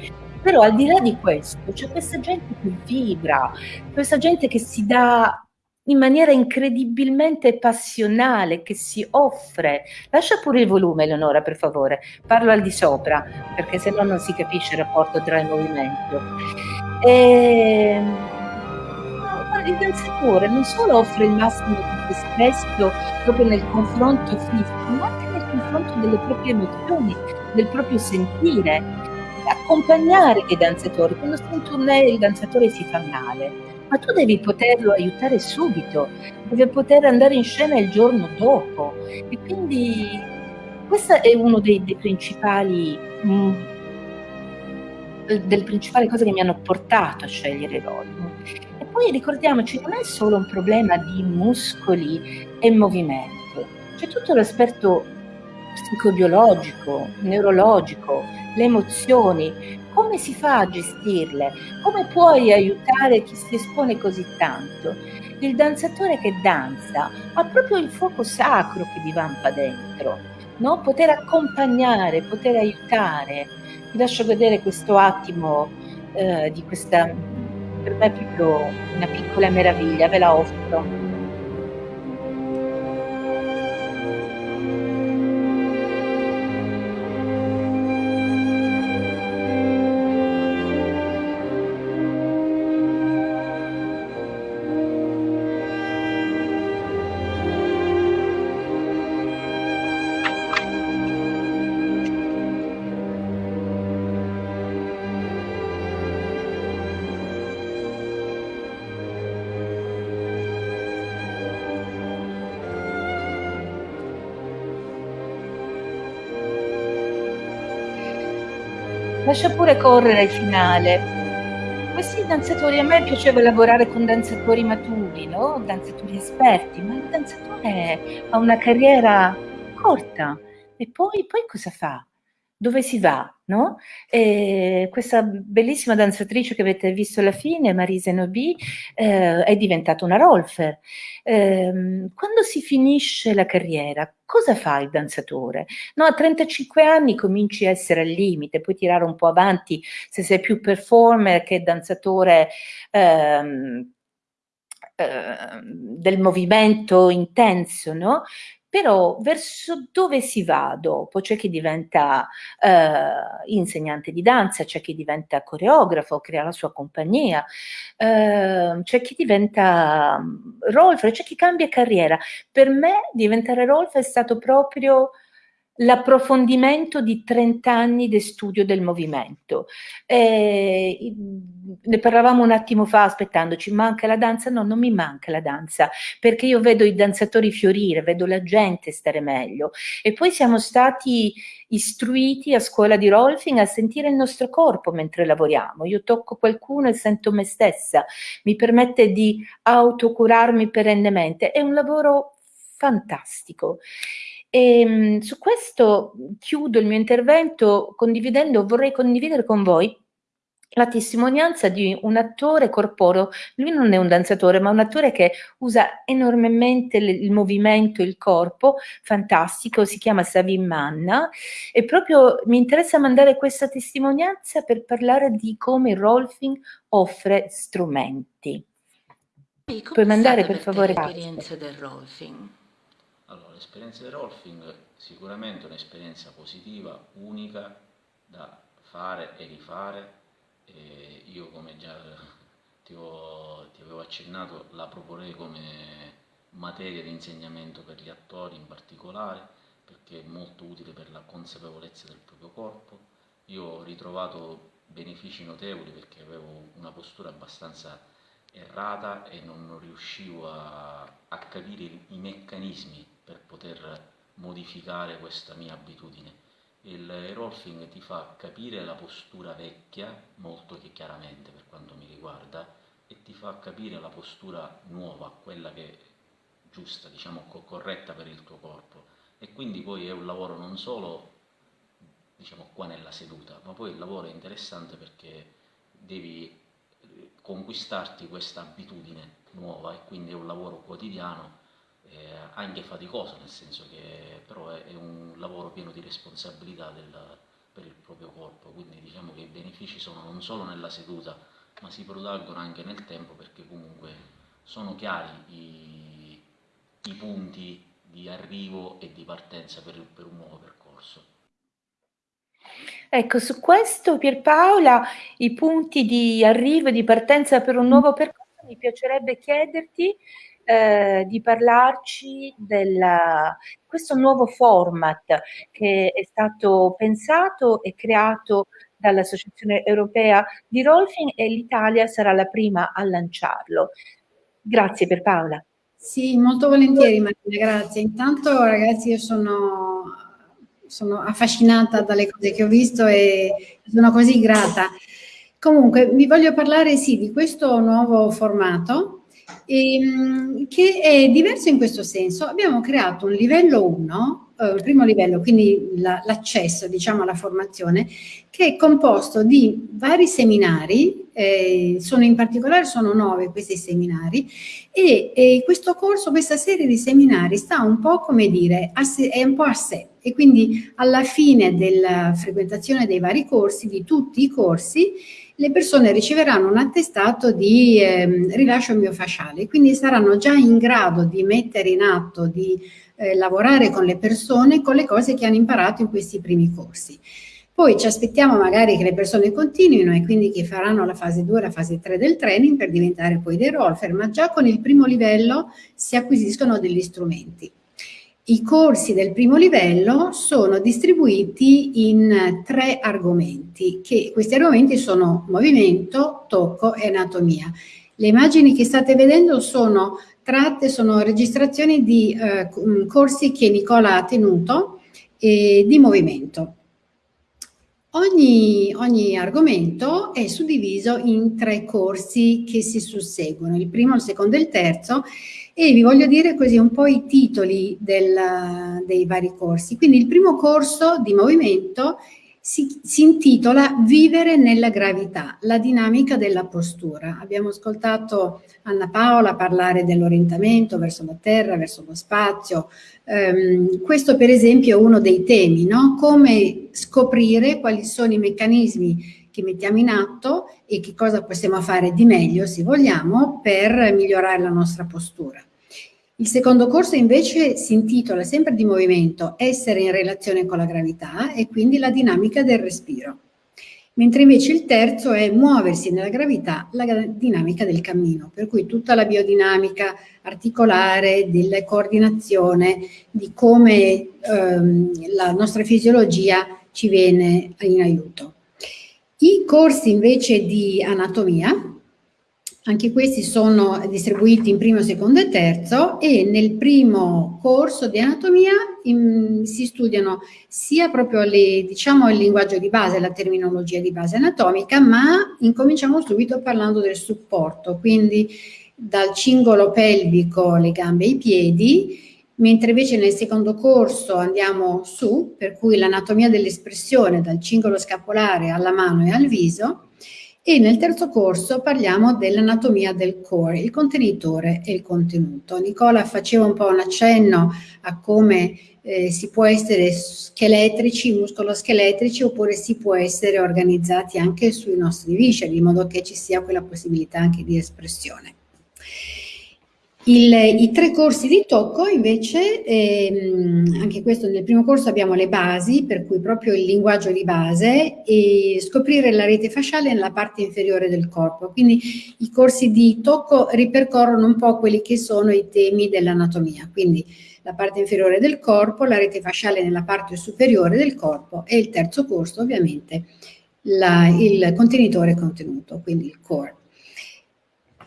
però al di là di questo c'è questa gente che vibra, questa gente che si dà in maniera incredibilmente passionale, che si offre. Lascia pure il volume, Eleonora, per favore. Parlo al di sopra, perché se no non si capisce il rapporto tra il movimento. E... Il danzatore non solo offre il massimo di se stesso proprio nel confronto fisico, ma anche nel confronto delle proprie emozioni, del proprio sentire accompagnare i danzatori. Quando stai in tournée il danzatore si fa male, ma tu devi poterlo aiutare subito, deve poter andare in scena il giorno dopo. E quindi questo è uno dei, dei principali mh, mm, delle principali cose che mi hanno portato a scegliere Rolfing. E poi ricordiamoci, non è solo un problema di muscoli e movimento, c'è tutto l'aspetto psicobiologico, neurologico, le emozioni, come si fa a gestirle? Come puoi aiutare chi si espone così tanto? Il danzatore che danza ha proprio il fuoco sacro che vi vampa dentro, no? Poter accompagnare, poter aiutare. Vi lascio vedere questo attimo eh, di questa, per me è proprio una piccola meraviglia, ve la offro. Lascia pure correre il finale. Questi danzatori, a me piaceva lavorare con danzatori maturi, no? danzatori esperti, ma il danzatore ha una carriera corta e poi, poi cosa fa? Dove si va? No? questa bellissima danzatrice che avete visto alla fine, Marise Nobi, eh, è diventata una rolfer. Eh, quando si finisce la carriera, cosa fa il danzatore? No, a 35 anni cominci a essere al limite, puoi tirare un po' avanti se sei più performer che danzatore. Ehm, ehm del movimento intenso, no? Però verso dove si va dopo? C'è chi diventa eh, insegnante di danza, c'è chi diventa coreografo, crea la sua compagnia, eh, c'è chi diventa mm, Rolf, c'è chi cambia carriera. Per me diventare Rolf è stato proprio l'approfondimento di 30 anni di studio del movimento. Eh, ne parlavamo un attimo fa aspettandoci, manca la danza? No, non mi manca la danza, perché io vedo i danzatori fiorire, vedo la gente stare meglio. E poi siamo stati istruiti a scuola di Rolfing a sentire il nostro corpo mentre lavoriamo. Io tocco qualcuno e sento me stessa, mi permette di autocurarmi perennemente. È un lavoro fantastico. E ehm, su questo chiudo il mio intervento condividendo, vorrei condividere con voi la testimonianza di un attore corporeo, lui non è un danzatore, ma un attore che usa enormemente il movimento, il corpo, fantastico, si chiama Savin Manna e proprio mi interessa mandare questa testimonianza per parlare di come il Rolfing offre strumenti. Puoi mandare per favore? L'esperienza del Rolfing l'esperienza di Rolfing sicuramente un'esperienza positiva, unica, da fare e rifare. E io come già ti, ho, ti avevo accennato la proporrei come materia di insegnamento per gli attori in particolare perché è molto utile per la consapevolezza del proprio corpo. Io ho ritrovato benefici notevoli perché avevo una postura abbastanza errata e non riuscivo a, a capire i meccanismi per poter modificare questa mia abitudine. Il rolfing ti fa capire la postura vecchia, molto chiaramente per quanto mi riguarda, e ti fa capire la postura nuova, quella che è giusta, diciamo corretta per il tuo corpo. E quindi poi è un lavoro non solo diciamo qua nella seduta, ma poi il lavoro è interessante perché devi conquistarti questa abitudine nuova e quindi è un lavoro quotidiano eh, anche faticoso, nel senso che però è, è un lavoro pieno di responsabilità del, per il proprio corpo, quindi diciamo che i benefici sono non solo nella seduta, ma si protraggono anche nel tempo perché comunque sono chiari i, i punti di arrivo e di partenza per, per un nuovo percorso. Ecco, su questo Pierpaola, i punti di arrivo e di partenza per un nuovo percorso, mi piacerebbe chiederti eh, di parlarci di questo nuovo format che è stato pensato e creato dall'Associazione Europea di Rolfing e l'Italia sarà la prima a lanciarlo. Grazie per Paola. Sì, molto volentieri Marina, grazie. Intanto ragazzi io sono, sono affascinata dalle cose che ho visto e sono così grata. Comunque, vi voglio parlare sì di questo nuovo formato ehm, che è diverso in questo senso. Abbiamo creato un livello 1, eh, il primo livello, quindi l'accesso la, diciamo alla formazione, che è composto di vari seminari, eh, sono in particolare sono nove questi seminari, e, e, questo corso, questa serie di seminari sta un po' come dire, sé, è un po' a sé, e quindi alla fine della frequentazione dei vari corsi, di tutti i corsi, le persone riceveranno un attestato di eh, rilascio miofasciale, quindi saranno già in grado di mettere in atto, di eh, lavorare con le persone con le cose che hanno imparato in questi primi corsi. Poi ci aspettiamo magari che le persone continuino e quindi che faranno la fase 2 la fase 3 del training per diventare poi dei rolfer, ma già con il primo livello si acquisiscono degli strumenti. I corsi del primo livello sono distribuiti in tre argomenti, che questi argomenti sono movimento, tocco e anatomia. Le immagini che state vedendo sono tratte, sono registrazioni di eh, corsi che Nicola ha tenuto eh, di movimento. Ogni, ogni, argomento è suddiviso in tre corsi che si susseguono, il primo, il secondo e il terzo, e vi voglio dire così un po' i titoli del, dei vari corsi. Quindi il primo corso di movimento si, si, intitola Vivere nella gravità, la dinamica della postura. Abbiamo ascoltato Anna Paola parlare dell'orientamento verso la terra, verso lo spazio. Um, questo per esempio è uno dei temi, no? come scoprire quali sono i meccanismi che mettiamo in atto e che cosa possiamo fare di meglio, se vogliamo, per migliorare la nostra postura. Il secondo corso invece si intitola sempre di movimento, essere in relazione con la gravità e quindi la dinamica del respiro. Mentre invece il terzo è muoversi nella gravità, la dinamica del cammino, per cui tutta la biodinamica articolare, della coordinazione, di come ehm, la nostra fisiologia ci viene in aiuto. I corsi invece di anatomia, anche questi sono distribuiti in primo, secondo e terzo e nel primo corso di anatomia in, si studiano sia proprio le, diciamo, il linguaggio di base, la terminologia di base anatomica, ma incominciamo subito parlando del supporto, quindi dal cingolo pelvico, le gambe e i piedi, mentre invece nel secondo corso andiamo su, per cui l'anatomia dell'espressione dal cingolo scapolare alla mano e al viso, e nel terzo corso parliamo dell'anatomia del core, il contenitore e il contenuto. Nicola faceva un po' un accenno a come eh, si può essere scheletrici, muscoloscheletrici, oppure si può essere organizzati anche sui nostri visceri, in modo che ci sia quella possibilità anche di espressione. Il, I tre corsi di tocco invece, ehm, anche questo nel primo corso abbiamo le basi, per cui proprio il linguaggio di base e scoprire la rete fasciale nella parte inferiore del corpo. Quindi i corsi di tocco ripercorrono un po' quelli che sono i temi dell'anatomia, quindi la parte inferiore del corpo, la rete fasciale nella parte superiore del corpo e il terzo corso ovviamente la, il contenitore contenuto, quindi il core.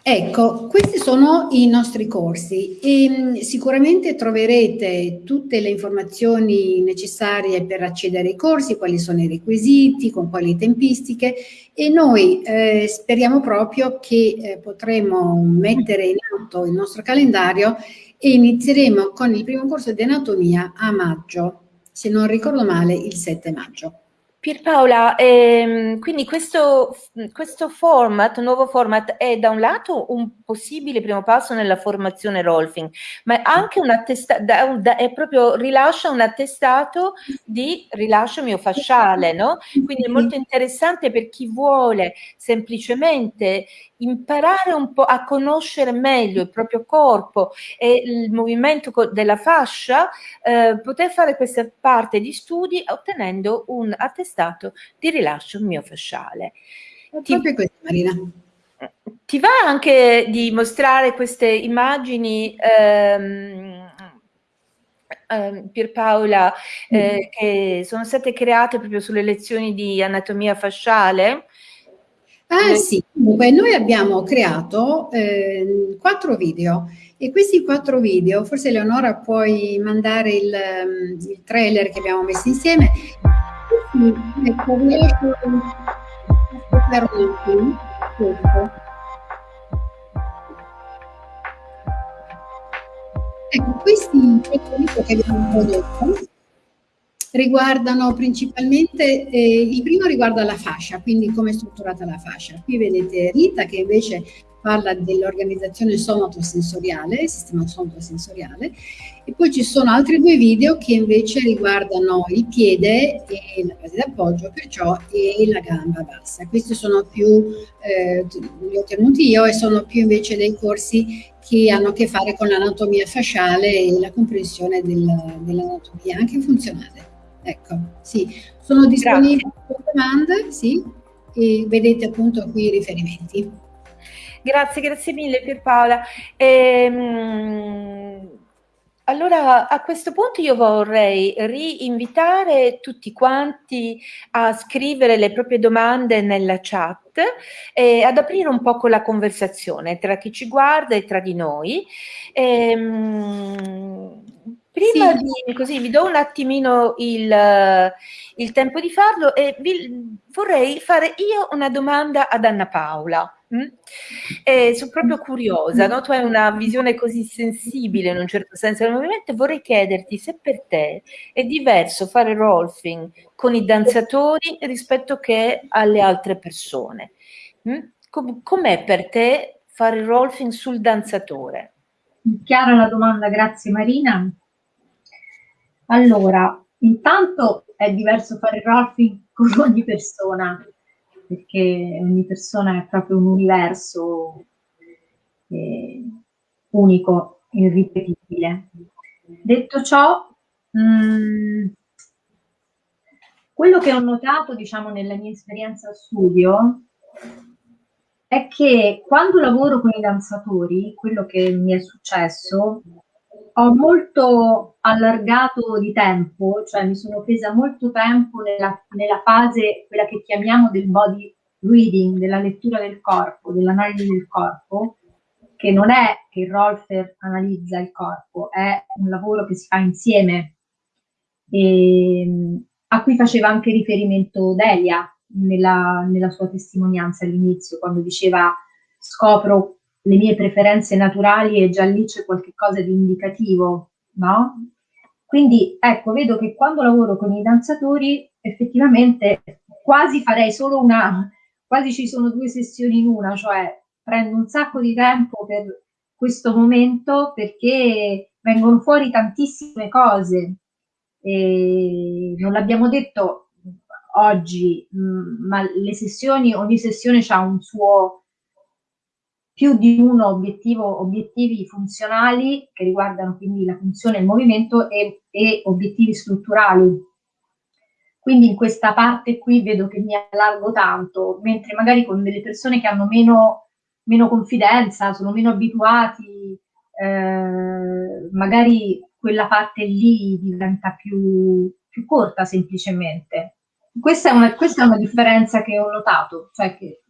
Ecco, questi sono i nostri corsi e mm, sicuramente troverete tutte le informazioni necessarie per accedere ai corsi, quali sono i requisiti, con quali tempistiche e noi eh, speriamo proprio che eh, potremo mettere in atto il nostro calendario e inizieremo con il primo corso di anatomia a maggio, se non ricordo male il 7 maggio. Pierpaola, ehm, quindi questo, questo, format, nuovo format, è da un lato un possibile primo passo nella formazione Rolfing, ma è anche un attestato, è proprio rilascia un attestato di rilascio miofasciale, no? Quindi è molto interessante per chi vuole semplicemente imparare un po' a conoscere meglio il proprio corpo e il movimento della fascia, eh, poter fare questa parte di studi ottenendo un attestato di rilascio miofasciale. Ti. Ti va anche di mostrare queste immagini ehm, ehm, Pierpaola, eh, mm. che sono state create proprio sulle lezioni di anatomia fasciale? Ah sì, comunque noi abbiamo creato eh, quattro video e questi quattro video, forse Leonora puoi mandare il, ehm, il trailer che abbiamo messo insieme. Ecco, Ecco, questi questo che abbiamo prodotto riguardano principalmente, eh, il primo riguarda la fascia, quindi come è strutturata la fascia. Qui vedete Rita che invece parla dell'organizzazione somatosensoriale, sistema somatosensoriale, e poi ci sono altri due video che invece riguardano il piede e la base d'appoggio, perciò e la gamba bassa. Questi sono più, eh, li ho tenuti io e sono più invece dei corsi che hanno a che fare con l'anatomia fasciale e la comprensione dell'anatomia anche funzionale. Ecco, sì, sono disponibili per domande, sì, e vedete appunto qui i riferimenti. Grazie, grazie mille Pierpaola. Ehm, allora a questo punto io vorrei rinvitare tutti quanti a scrivere le proprie domande nella chat e ad aprire un po' la conversazione tra chi ci guarda e tra di noi. Ehm, Prima sì. di così vi do un attimino il, il tempo di farlo e vi, vorrei fare io una domanda ad Anna Paola. Mm? Eh, sono proprio curiosa, no? tu hai una visione così sensibile in un certo senso del movimento, vorrei chiederti se per te è diverso fare rolfing con i danzatori rispetto che alle altre persone. Mm? Com- com'è per te fare rolfing sul danzatore? Chiara la domanda, grazie Marina. Allora, intanto è diverso fare rolfing con ogni persona, perché ogni persona è proprio un universo eh, unico, irripetibile. Detto ciò, mh, mm, quello che ho notato, diciamo, nella mia esperienza studio è che quando lavoro con i danzatori, quello che mi è successo ho molto allargato di tempo, cioè mi sono presa molto tempo nella, nella fase, quella che chiamiamo del body reading, della lettura del corpo, dell'analisi del corpo, che non è che il Rolfer analizza il corpo, è un lavoro che si fa insieme, e, a cui faceva anche riferimento Delia nella, nella sua testimonianza all'inizio, quando diceva scopro le mie preferenze naturali e già lì c'è qualcosa di indicativo, no? Quindi ecco, vedo che quando lavoro con i danzatori effettivamente quasi farei solo una, quasi ci sono due sessioni in una, cioè prendo un sacco di tempo per questo momento perché vengono fuori tantissime cose. E non l'abbiamo detto oggi, mm, ma le sessioni, ogni sessione ha un suo più di uno obiettivo, obiettivi funzionali che riguardano quindi la funzione e il movimento e, e obiettivi strutturali. Quindi in questa parte qui vedo che mi allargo tanto, mentre magari con delle persone che hanno meno, meno confidenza, sono meno abituati, eh, magari quella parte lì diventa più, più corta semplicemente. Questa è, una, questa è una differenza che ho notato, cioè che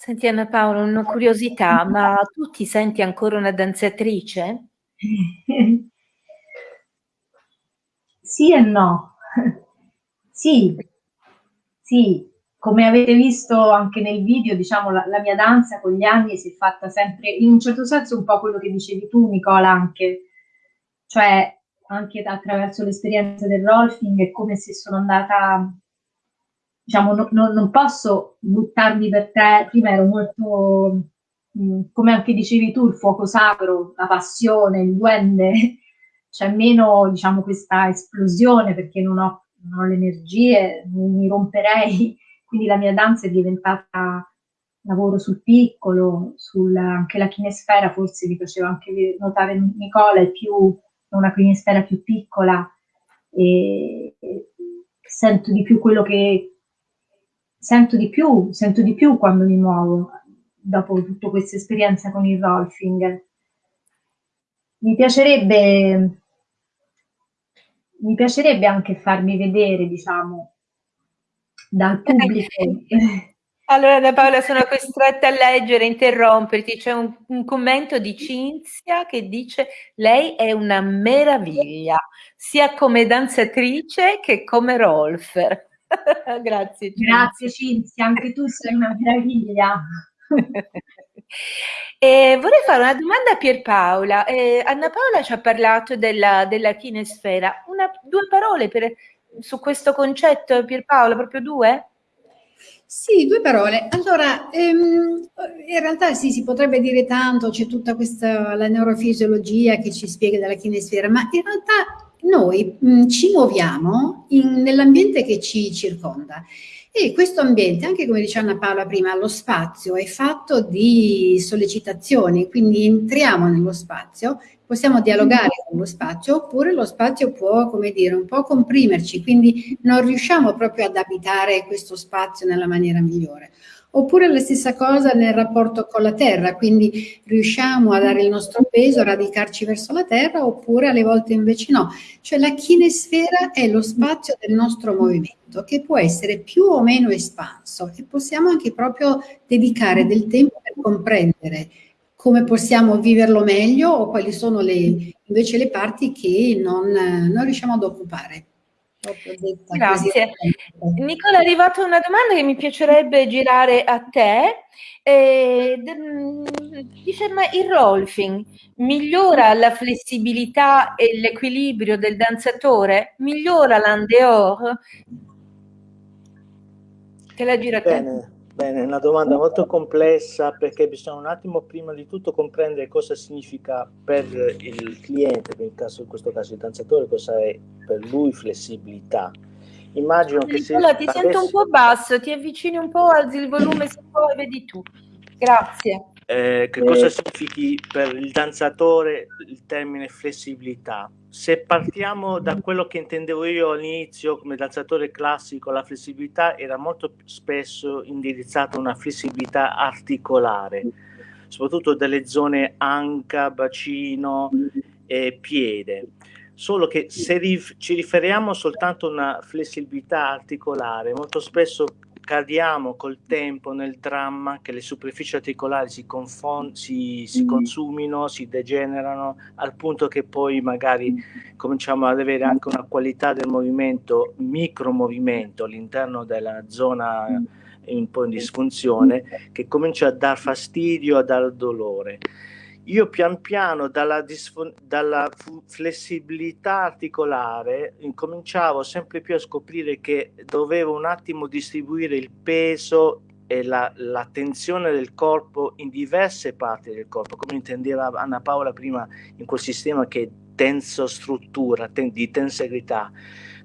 Senti Anna Paola, una curiosità, ma tu ti senti ancora una danzatrice? Sì e no. Sì, sì, come avete visto anche nel video, diciamo, la, la, mia danza con gli anni si è fatta sempre, in un certo senso, un po' quello che dicevi tu, Nicola, anche, cioè anche attraverso l'esperienza del rolfing è come se sono andata diciamo, no, no, non posso buttarmi per te, prima ero molto, mh, mm, come anche dicevi tu, il fuoco sacro, la passione, il duende, c'è meno, diciamo, questa esplosione perché non ho, non ho le energie, mi, romperei, quindi la mia danza è diventata lavoro sul piccolo, sul, anche la chinesfera forse mi faceva anche notare Nicola, è più una chinesfera più piccola e, e sento di più quello che, sento di più, sento di più quando mi muovo dopo tutta questa esperienza con il rolfing. Mi piacerebbe, mi piacerebbe anche farmi vedere, diciamo, dal pubblico. Allora, da Paola, sono costretta a leggere, interromperti. C'è un, un, commento di Cinzia che dice: Lei è una meraviglia, sia come danzatrice che come rolfer. Grazie. Cinzia. Grazie Cinzia, anche tu sei una meraviglia. Eh, vorrei fare una domanda a Pierpaola. Eh, Anna Paola ci ha parlato della, della kinesfera. Una, due parole per, su questo concetto, Pierpaola, proprio due? Sì, due parole. Allora, ehm, in realtà sì, si potrebbe dire tanto, c'è tutta questa la neurofisiologia che ci spiega della kinesfera, ma in realtà noi mh, ci muoviamo nell'ambiente che ci circonda e questo ambiente, anche come diceva Anna Paola prima, lo spazio è fatto di sollecitazioni, quindi entriamo nello spazio, possiamo dialogare con lo spazio oppure lo spazio può, come dire, un po' comprimerci, quindi non riusciamo proprio ad abitare questo spazio nella maniera migliore. Oppure la stessa cosa nel rapporto con la terra, quindi riusciamo a dare il nostro peso, a radicarci verso la terra, oppure alle volte invece no. Cioè la chinesfera è lo spazio del nostro movimento che può essere più o meno espanso e possiamo anche proprio dedicare del tempo per comprendere come possiamo viverlo meglio o quali sono le, invece le parti che non, non riusciamo ad occupare. Grazie. Nicola, è arrivata una domanda che mi piacerebbe girare a te. Eh, dice, ma il rolfing migliora la flessibilità e l'equilibrio del danzatore? Migliora l'andeor? Te la gira a te. Bene. Bene, è una domanda molto complessa perché bisogna un attimo prima di tutto comprendere cosa significa per il cliente, in, caso, in questo caso il danzatore, cosa è per lui flessibilità. Immagino che se... Allora, ti adesso... sento un po' basso, ti avvicini un po', alzi il volume se vuoi, vedi tu. Grazie. Eh, che cosa significhi per il danzatore il termine flessibilità? Se partiamo da quello che intendevo io all'inizio come danzatore classico, la flessibilità era molto spesso indirizzata a una flessibilità articolare, soprattutto delle zone anca, bacino e piede. Solo che se rif ci riferiamo soltanto a una flessibilità articolare, molto spesso cadiamo col tempo nel dramma che le superfici articolari si, si, si mm. consumino, si degenerano, al punto che poi magari cominciamo ad avere anche una qualità del movimento, micromovimento all'interno della zona mm. un po' in disfunzione, che comincia a dar fastidio, a dar dolore io pian piano dalla, dalla flessibilità articolare incominciavo sempre più a scoprire che dovevo un attimo distribuire il peso e la, la, tensione del corpo in diverse parti del corpo, come intendeva Anna Paola prima in quel sistema che è tenso struttura, ten, di tensegrità.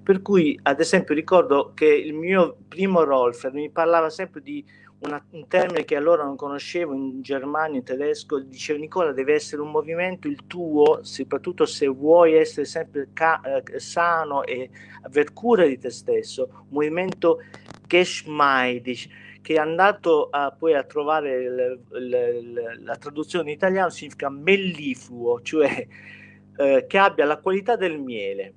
Per cui, ad esempio, ricordo che il mio primo Rolfer mi parlava sempre di una, un termine che allora non conoscevo in germano, in tedesco, diceva Nicola deve essere un movimento il tuo, soprattutto se vuoi essere sempre eh, sano e aver cura di te stesso, un movimento geschmeidig, che è andato a, poi a trovare il, il, la traduzione in italiano significa mellifluo, cioè eh, che abbia la qualità del miele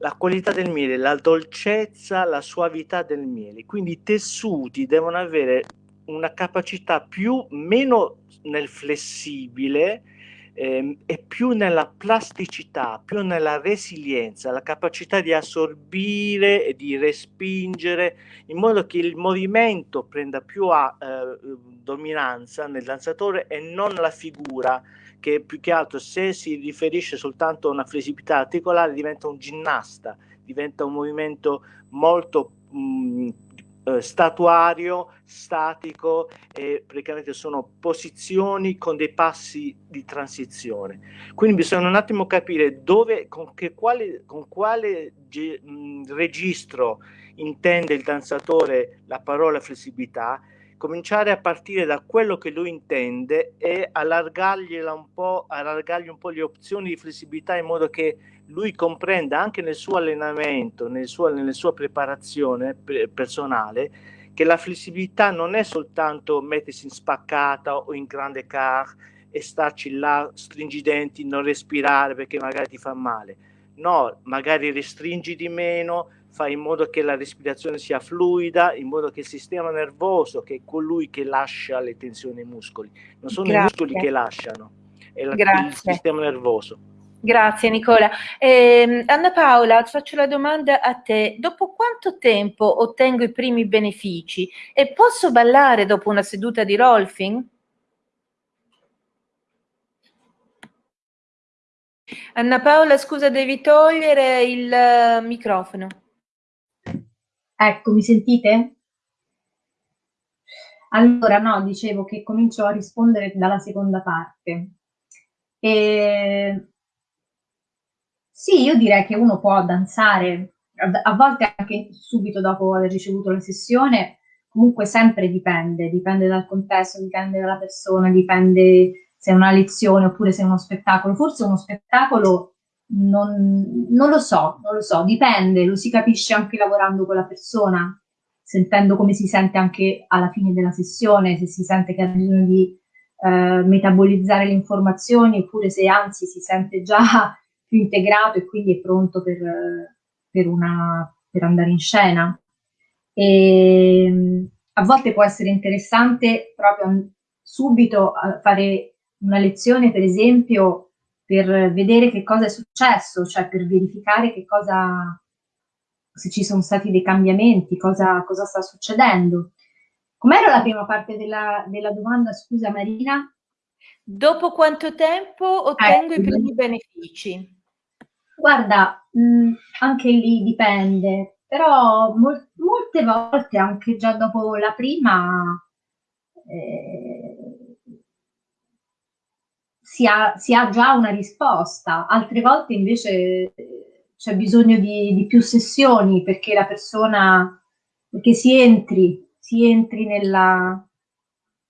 la qualità del miele, la dolcezza, la suavità del miele. Quindi i tessuti devono avere una capacità più, meno nel flessibile ehm, e più nella plasticità, più nella resilienza, la capacità di assorbire e di respingere in modo che il movimento prenda più a, eh, dominanza nel danzatore e non la figura che più che altro se si riferisce soltanto a una flessibilità articolare diventa un ginnasta, diventa un movimento molto mh, eh, statuario, statico e praticamente sono posizioni con dei passi di transizione. Quindi bisogna un attimo capire dove, con, che, quale, con quale mh, registro intende il danzatore la parola flessibilità cominciare a partire da quello che lui intende e allargargli un po', allargargli un po' le opzioni di flessibilità in modo che lui comprenda anche nel suo allenamento, nel suo, nella sua preparazione personale, che la flessibilità non è soltanto mettersi in spaccata o in grande car e starci là, stringi i denti, non respirare perché magari ti fa male. No, magari restringi di meno, fai in modo che la respirazione sia fluida, in modo che il sistema nervoso, che è colui che lascia le tensioni ai muscoli, non sono Grazie. i muscoli che lasciano, è la, il sistema nervoso. Grazie Nicola. Eh, Anna Paola, faccio la domanda a te. Dopo quanto tempo ottengo i primi benefici e posso ballare dopo una seduta di Rolfing? Anna Paola, scusa, devi togliere il uh, microfono. Ecco, mi sentite? Allora, no, dicevo che comincio a rispondere dalla seconda parte. E... Sì, io direi che uno può danzare, a volte anche subito dopo aver ricevuto la sessione, comunque sempre dipende, dipende dal contesto, dipende dalla persona, dipende se è una lezione oppure se è uno spettacolo. Forse uno spettacolo non, non, lo so, non lo so, dipende, lo si capisce anche lavorando con la persona, sentendo come si sente anche alla fine della sessione, se si sente che ha bisogno di eh, metabolizzare le informazioni oppure se anzi si sente già più integrato e quindi è pronto per, per, una, per andare in scena. E, a volte può essere interessante proprio subito eh, fare una lezione, per esempio, per vedere che cosa è successo, cioè per verificare che cosa, se ci sono stati dei cambiamenti, cosa, cosa sta succedendo. Com'era la prima parte della, della, domanda, scusa Marina? Dopo quanto tempo ottengo ecco. i primi benefici? Guarda, mh, anche lì dipende, però mol molte volte, anche già dopo la prima, eh, si ha, si ha, già una risposta, altre volte invece c'è bisogno di, di, più sessioni perché la persona, perché si entri, si entri nella,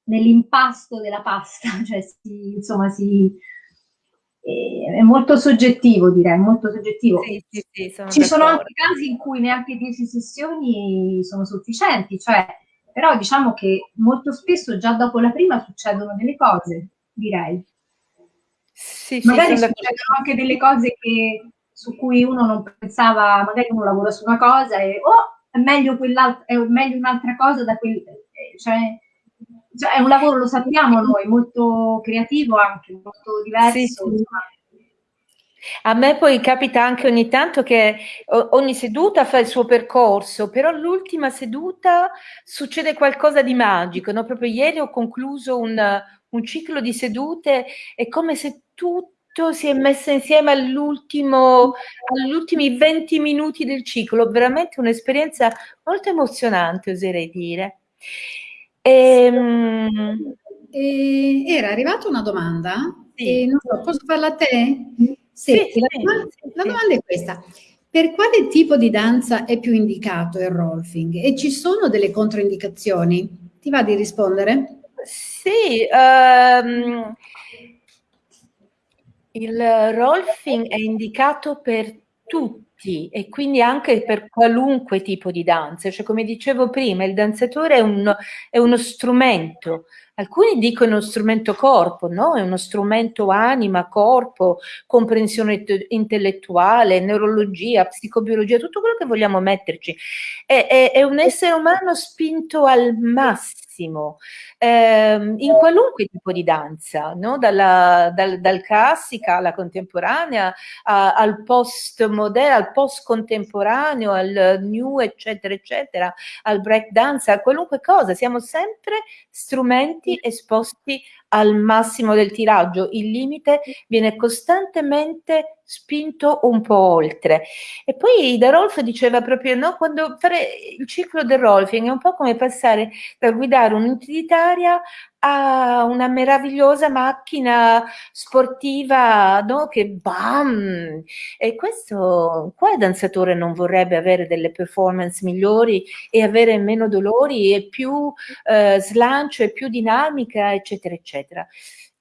nell'impasto della pasta, cioè si, insomma si, è molto soggettivo direi, molto soggettivo. Sì, sì, sì, sono Ci sono anche casi in cui neanche 10 sessioni sono sufficienti, cioè, però diciamo che molto spesso già dopo la prima succedono delle cose, direi. Sì, magari sì, succedono anche delle cose che, su cui uno non pensava, magari uno lavora su una cosa e oh, è meglio, è meglio un'altra cosa da quel... Cioè, cioè, è un lavoro, lo sappiamo noi, molto creativo anche, molto diverso. Sì, sì. A me poi capita anche ogni tanto che ogni seduta fa il suo percorso, però l'ultima seduta succede qualcosa di magico. No? Proprio ieri ho concluso un, un ciclo di sedute, è come se tutto si è messo insieme all'ultimo, agli ultimi 20 minuti del ciclo, veramente un'esperienza molto emozionante, oserei dire. Ehm... E, era arrivata una domanda, sì. e non so, posso farla a te? Sì, sì, la, domanda, la domanda è questa. Per quale tipo di danza è più indicato il rolfing? E ci sono delle controindicazioni? Ti va di rispondere? Sì, um, il rolfing è indicato per tutti e quindi anche per qualunque tipo di danza. Cioè, come dicevo prima, il danzatore è, un, è uno strumento. Alcuni dicono strumento corpo, no? È uno strumento anima, corpo, comprensione intellettuale, neurologia, psicobiologia, tutto quello che vogliamo metterci. È, è, è un essere umano spinto al massimo ehm, in qualunque tipo di danza, no? Dalla, dal, dal, classica alla contemporanea, a, al post moderno, al post contemporaneo, al new, eccetera, eccetera, al break dance, a qualunque cosa. Siamo sempre strumenti esposti al massimo del tiraggio, il limite viene costantemente spinto un po' oltre. E poi Da Rolf diceva proprio, no, quando fare il ciclo del rolfing è un po' come passare da guidare un'utilitaria a una meravigliosa macchina sportiva, no, che bam! E questo, qua il danzatore non vorrebbe avere delle performance migliori e avere meno dolori e più eh, slancio e più dinamica, eccetera, eccetera.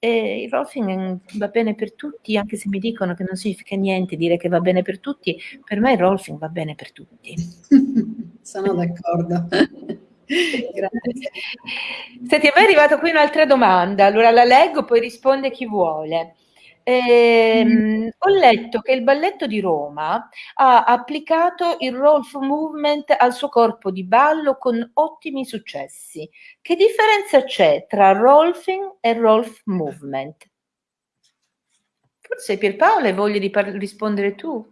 E il rolfing va bene per tutti, anche se mi dicono che non significa niente dire che va bene per tutti, per me il rolfing va bene per tutti. Sono d'accordo. Grazie. Senti, a me è arrivata qui un'altra domanda, allora la leggo, poi risponde chi vuole. Eh, mm. Ho letto che il balletto di Roma ha applicato il Rolf Movement al suo corpo di ballo con ottimi successi. Che differenza c'è tra Rolfing e Rolf Movement? Forse Pierpaolo hai voglia di rispondere tu?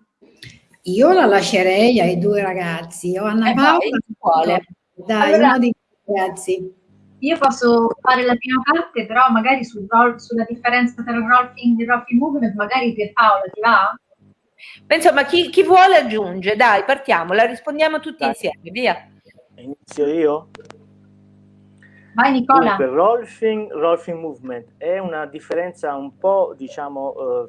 Io la lascerei ai due ragazzi, o Anna eh Paola. Quale? Dai, allora, uno di ragazzi. Io posso fare la prima parte, però magari sul roll, sulla differenza tra il rolfing e il rolfing movement, magari per Paola ti va? Insomma, chi, chi, vuole aggiunge, dai, partiamo, la rispondiamo tutti dai. insieme, via. Inizio io? Vai Nicola. Dunque, rolfing, rolfing movement è una differenza un po', diciamo, uh,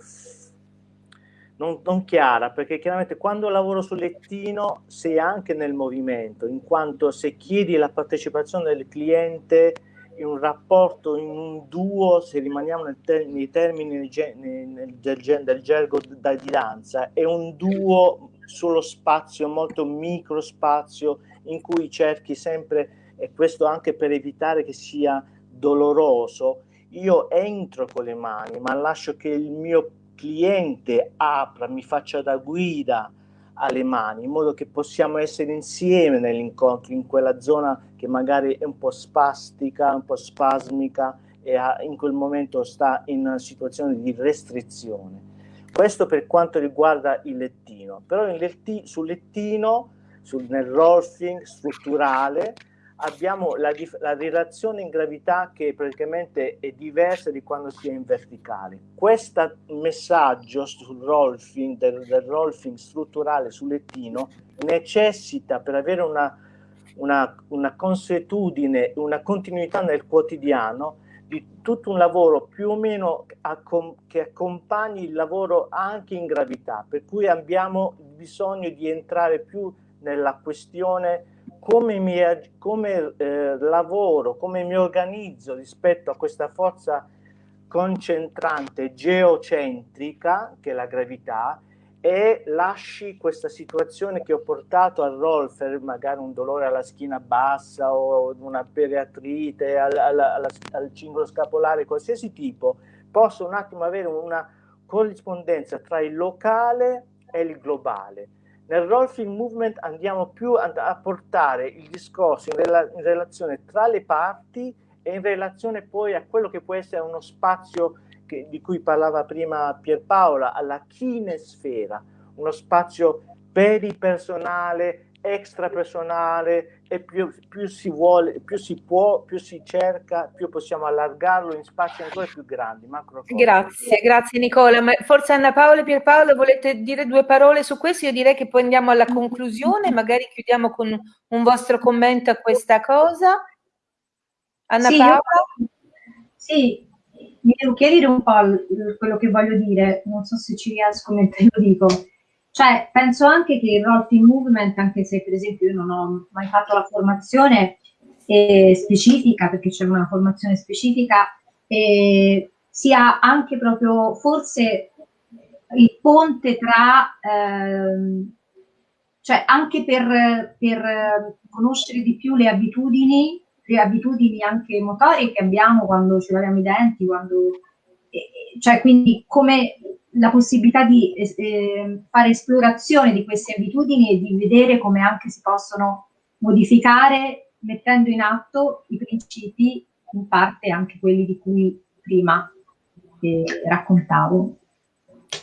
non, non, chiara, perché chiaramente quando lavoro sul lettino sei anche nel movimento, in quanto se chiedi la partecipazione del cliente in un rapporto, in un duo, se rimaniamo nel ter nei termini nel, del, del gergo da, di danza, è un duo sullo spazio, molto micro spazio, in cui cerchi sempre, e questo anche per evitare che sia doloroso, io entro con le mani, ma lascio che il mio cliente apra, mi faccia da guida alle mani, in modo che possiamo essere insieme nell'incontro, in quella zona che magari è un po' spastica, un po' spasmica e in quel momento sta in una situazione di restrizione. Questo per quanto riguarda il lettino, però letti, sul lettino, sul, nel rolfing strutturale, abbiamo la, la, relazione in gravità che praticamente è diversa di quando si è in verticale. Questo messaggio sul rolfing, del, del rolfing strutturale sul lettino necessita per avere una, una, una consuetudine, una continuità nel quotidiano di tutto un lavoro più o meno che accompagni il lavoro anche in gravità, per cui abbiamo bisogno di entrare più nella questione come, mi, come eh, lavoro, come mi organizzo rispetto a questa forza concentrante geocentrica, che è la gravità, e lasci questa situazione che ho portato al Rolfer, magari un dolore alla schiena bassa o una periatrite, al, al, al, al cingolo scapolare, qualsiasi tipo, posso un attimo avere una corrispondenza tra il locale e il globale nel rolfing movement andiamo più a, portare il discorso in, rela in, relazione tra le parti e in relazione poi a quello che può essere uno spazio che, di cui parlava prima Pierpaola, alla kinesfera, uno spazio peripersonale, extrapersonale e più, più, si vuole, più si può, più si cerca, più possiamo allargarlo in spazi ancora più grandi. Grazie, grazie Nicola. Ma forse Anna Paola e Pierpaolo volete dire due parole su questo? Io direi che poi andiamo alla conclusione, magari chiudiamo con un vostro commento a questa cosa. Anna sì, Paola? Io, sì, mi devo chiarire un po' quello che voglio dire, non so se ci riesco mentre lo dico. Cioè, penso anche che il rolling movement, anche se per esempio io non ho mai fatto la formazione eh, specifica, perché c'è una formazione specifica, eh, sia anche proprio forse il ponte tra, ehm, cioè anche per, per conoscere di più le abitudini, le abitudini anche motorie che abbiamo quando ci laviamo i denti, quando, eh, cioè quindi come la possibilità di eh, fare esplorazione di queste abitudini e di vedere come anche si possono modificare mettendo in atto i principi, in parte anche quelli di cui prima eh, raccontavo.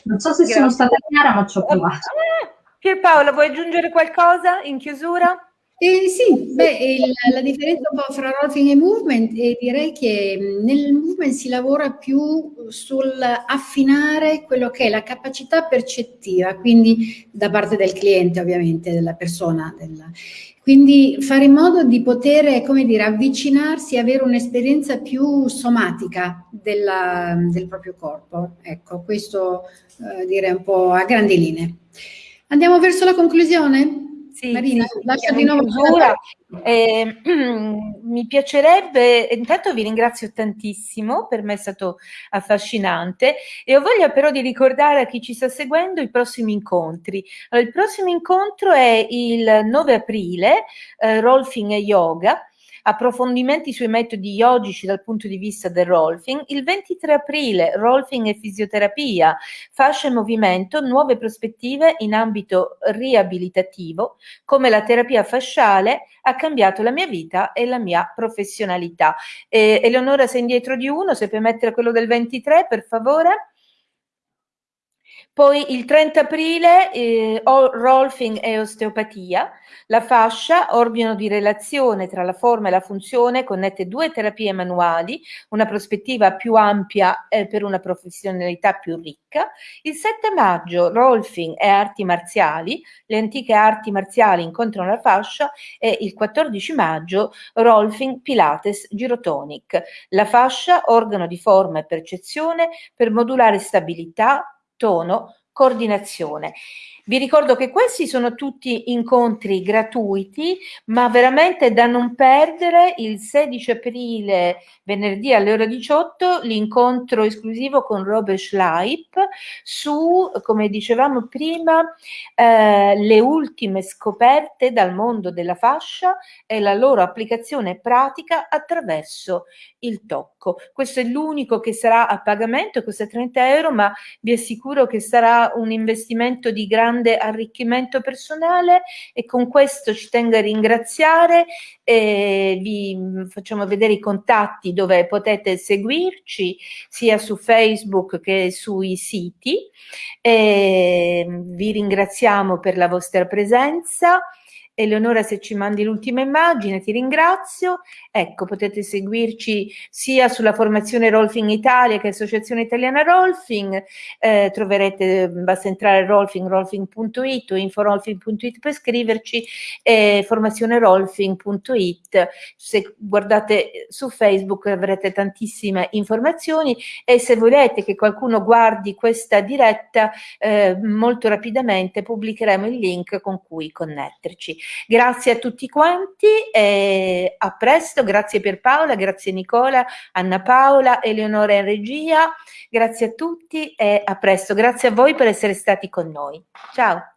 Non so se Grazie. sono stata chiara, ma ci ho provato. Eh, Pierpaola, vuoi aggiungere qualcosa in chiusura? Eh, sì, beh, il, la differenza un po' fra routing e movement eh, direi che nel movement si lavora più sull'affinare quello che è la capacità percettiva, quindi da parte del cliente ovviamente, della persona. Della, quindi fare in modo di poter, come dire, avvicinarsi avere un'esperienza più somatica della, del proprio corpo. Ecco, questo eh, direi un po' a grandi linee. Andiamo verso la conclusione? Sì, Marina, sì, lascia di nuovo chiusura. Eh, mi piacerebbe, intanto vi ringrazio tantissimo, per me è stato affascinante e ho voglia però di ricordare a chi ci sta seguendo i prossimi incontri. Allora, il prossimo incontro è il 9 aprile, eh, Rolfing e Yoga, approfondimenti sui metodi yogici dal punto di vista del rolfing, il 23 aprile rolfing e fisioterapia, fascia e movimento, nuove prospettive in ambito riabilitativo, come la terapia fasciale ha cambiato la mia vita e la mia professionalità. Eh, Eleonora sei indietro di uno, se puoi mettere quello del 23 per favore. Poi il 30 aprile eh, Rolfing e osteopatia, la fascia, organo di relazione tra la forma e la funzione, connette due terapie manuali, una prospettiva più ampia eh, per una professionalità più ricca. Il 7 maggio Rolfing e arti marziali, le antiche arti marziali incontrano la fascia e il 14 maggio Rolfing Pilates Girotonic, la fascia, organo di forma e percezione per modulare stabilità, tono, coordinazione. Vi ricordo che questi sono tutti incontri gratuiti, ma veramente da non perdere il 16 aprile, venerdì alle ore 18, l'incontro esclusivo con Robert Schleip su, come dicevamo prima, eh, le ultime scoperte dal mondo della fascia e la loro applicazione pratica attraverso il tocco. Questo è l'unico che sarà a pagamento, costa 30 euro, ma vi assicuro che sarà un investimento di grande arricchimento personale e con questo ci tengo a ringraziare e vi facciamo vedere i contatti dove potete seguirci sia su Facebook che sui siti. E vi ringraziamo per la vostra presenza. Eleonora se ci mandi l'ultima immagine ti ringrazio. Ecco potete seguirci sia sulla formazione Rolfing Italia che Associazione Italiana Rolfing. Eh, troverete basta entrare a rolfing rolfing.it o inforolfing.it per scriverci e formazionerolfing.it se guardate su Facebook avrete tantissime informazioni e se volete che qualcuno guardi questa diretta eh, molto rapidamente pubblicheremo il link con cui connetterci Grazie a tutti quanti e a presto, grazie Pierpaola, grazie Nicola, Anna Paola, Eleonora in regia, grazie a tutti e a presto. Grazie a voi per essere stati con noi. Ciao.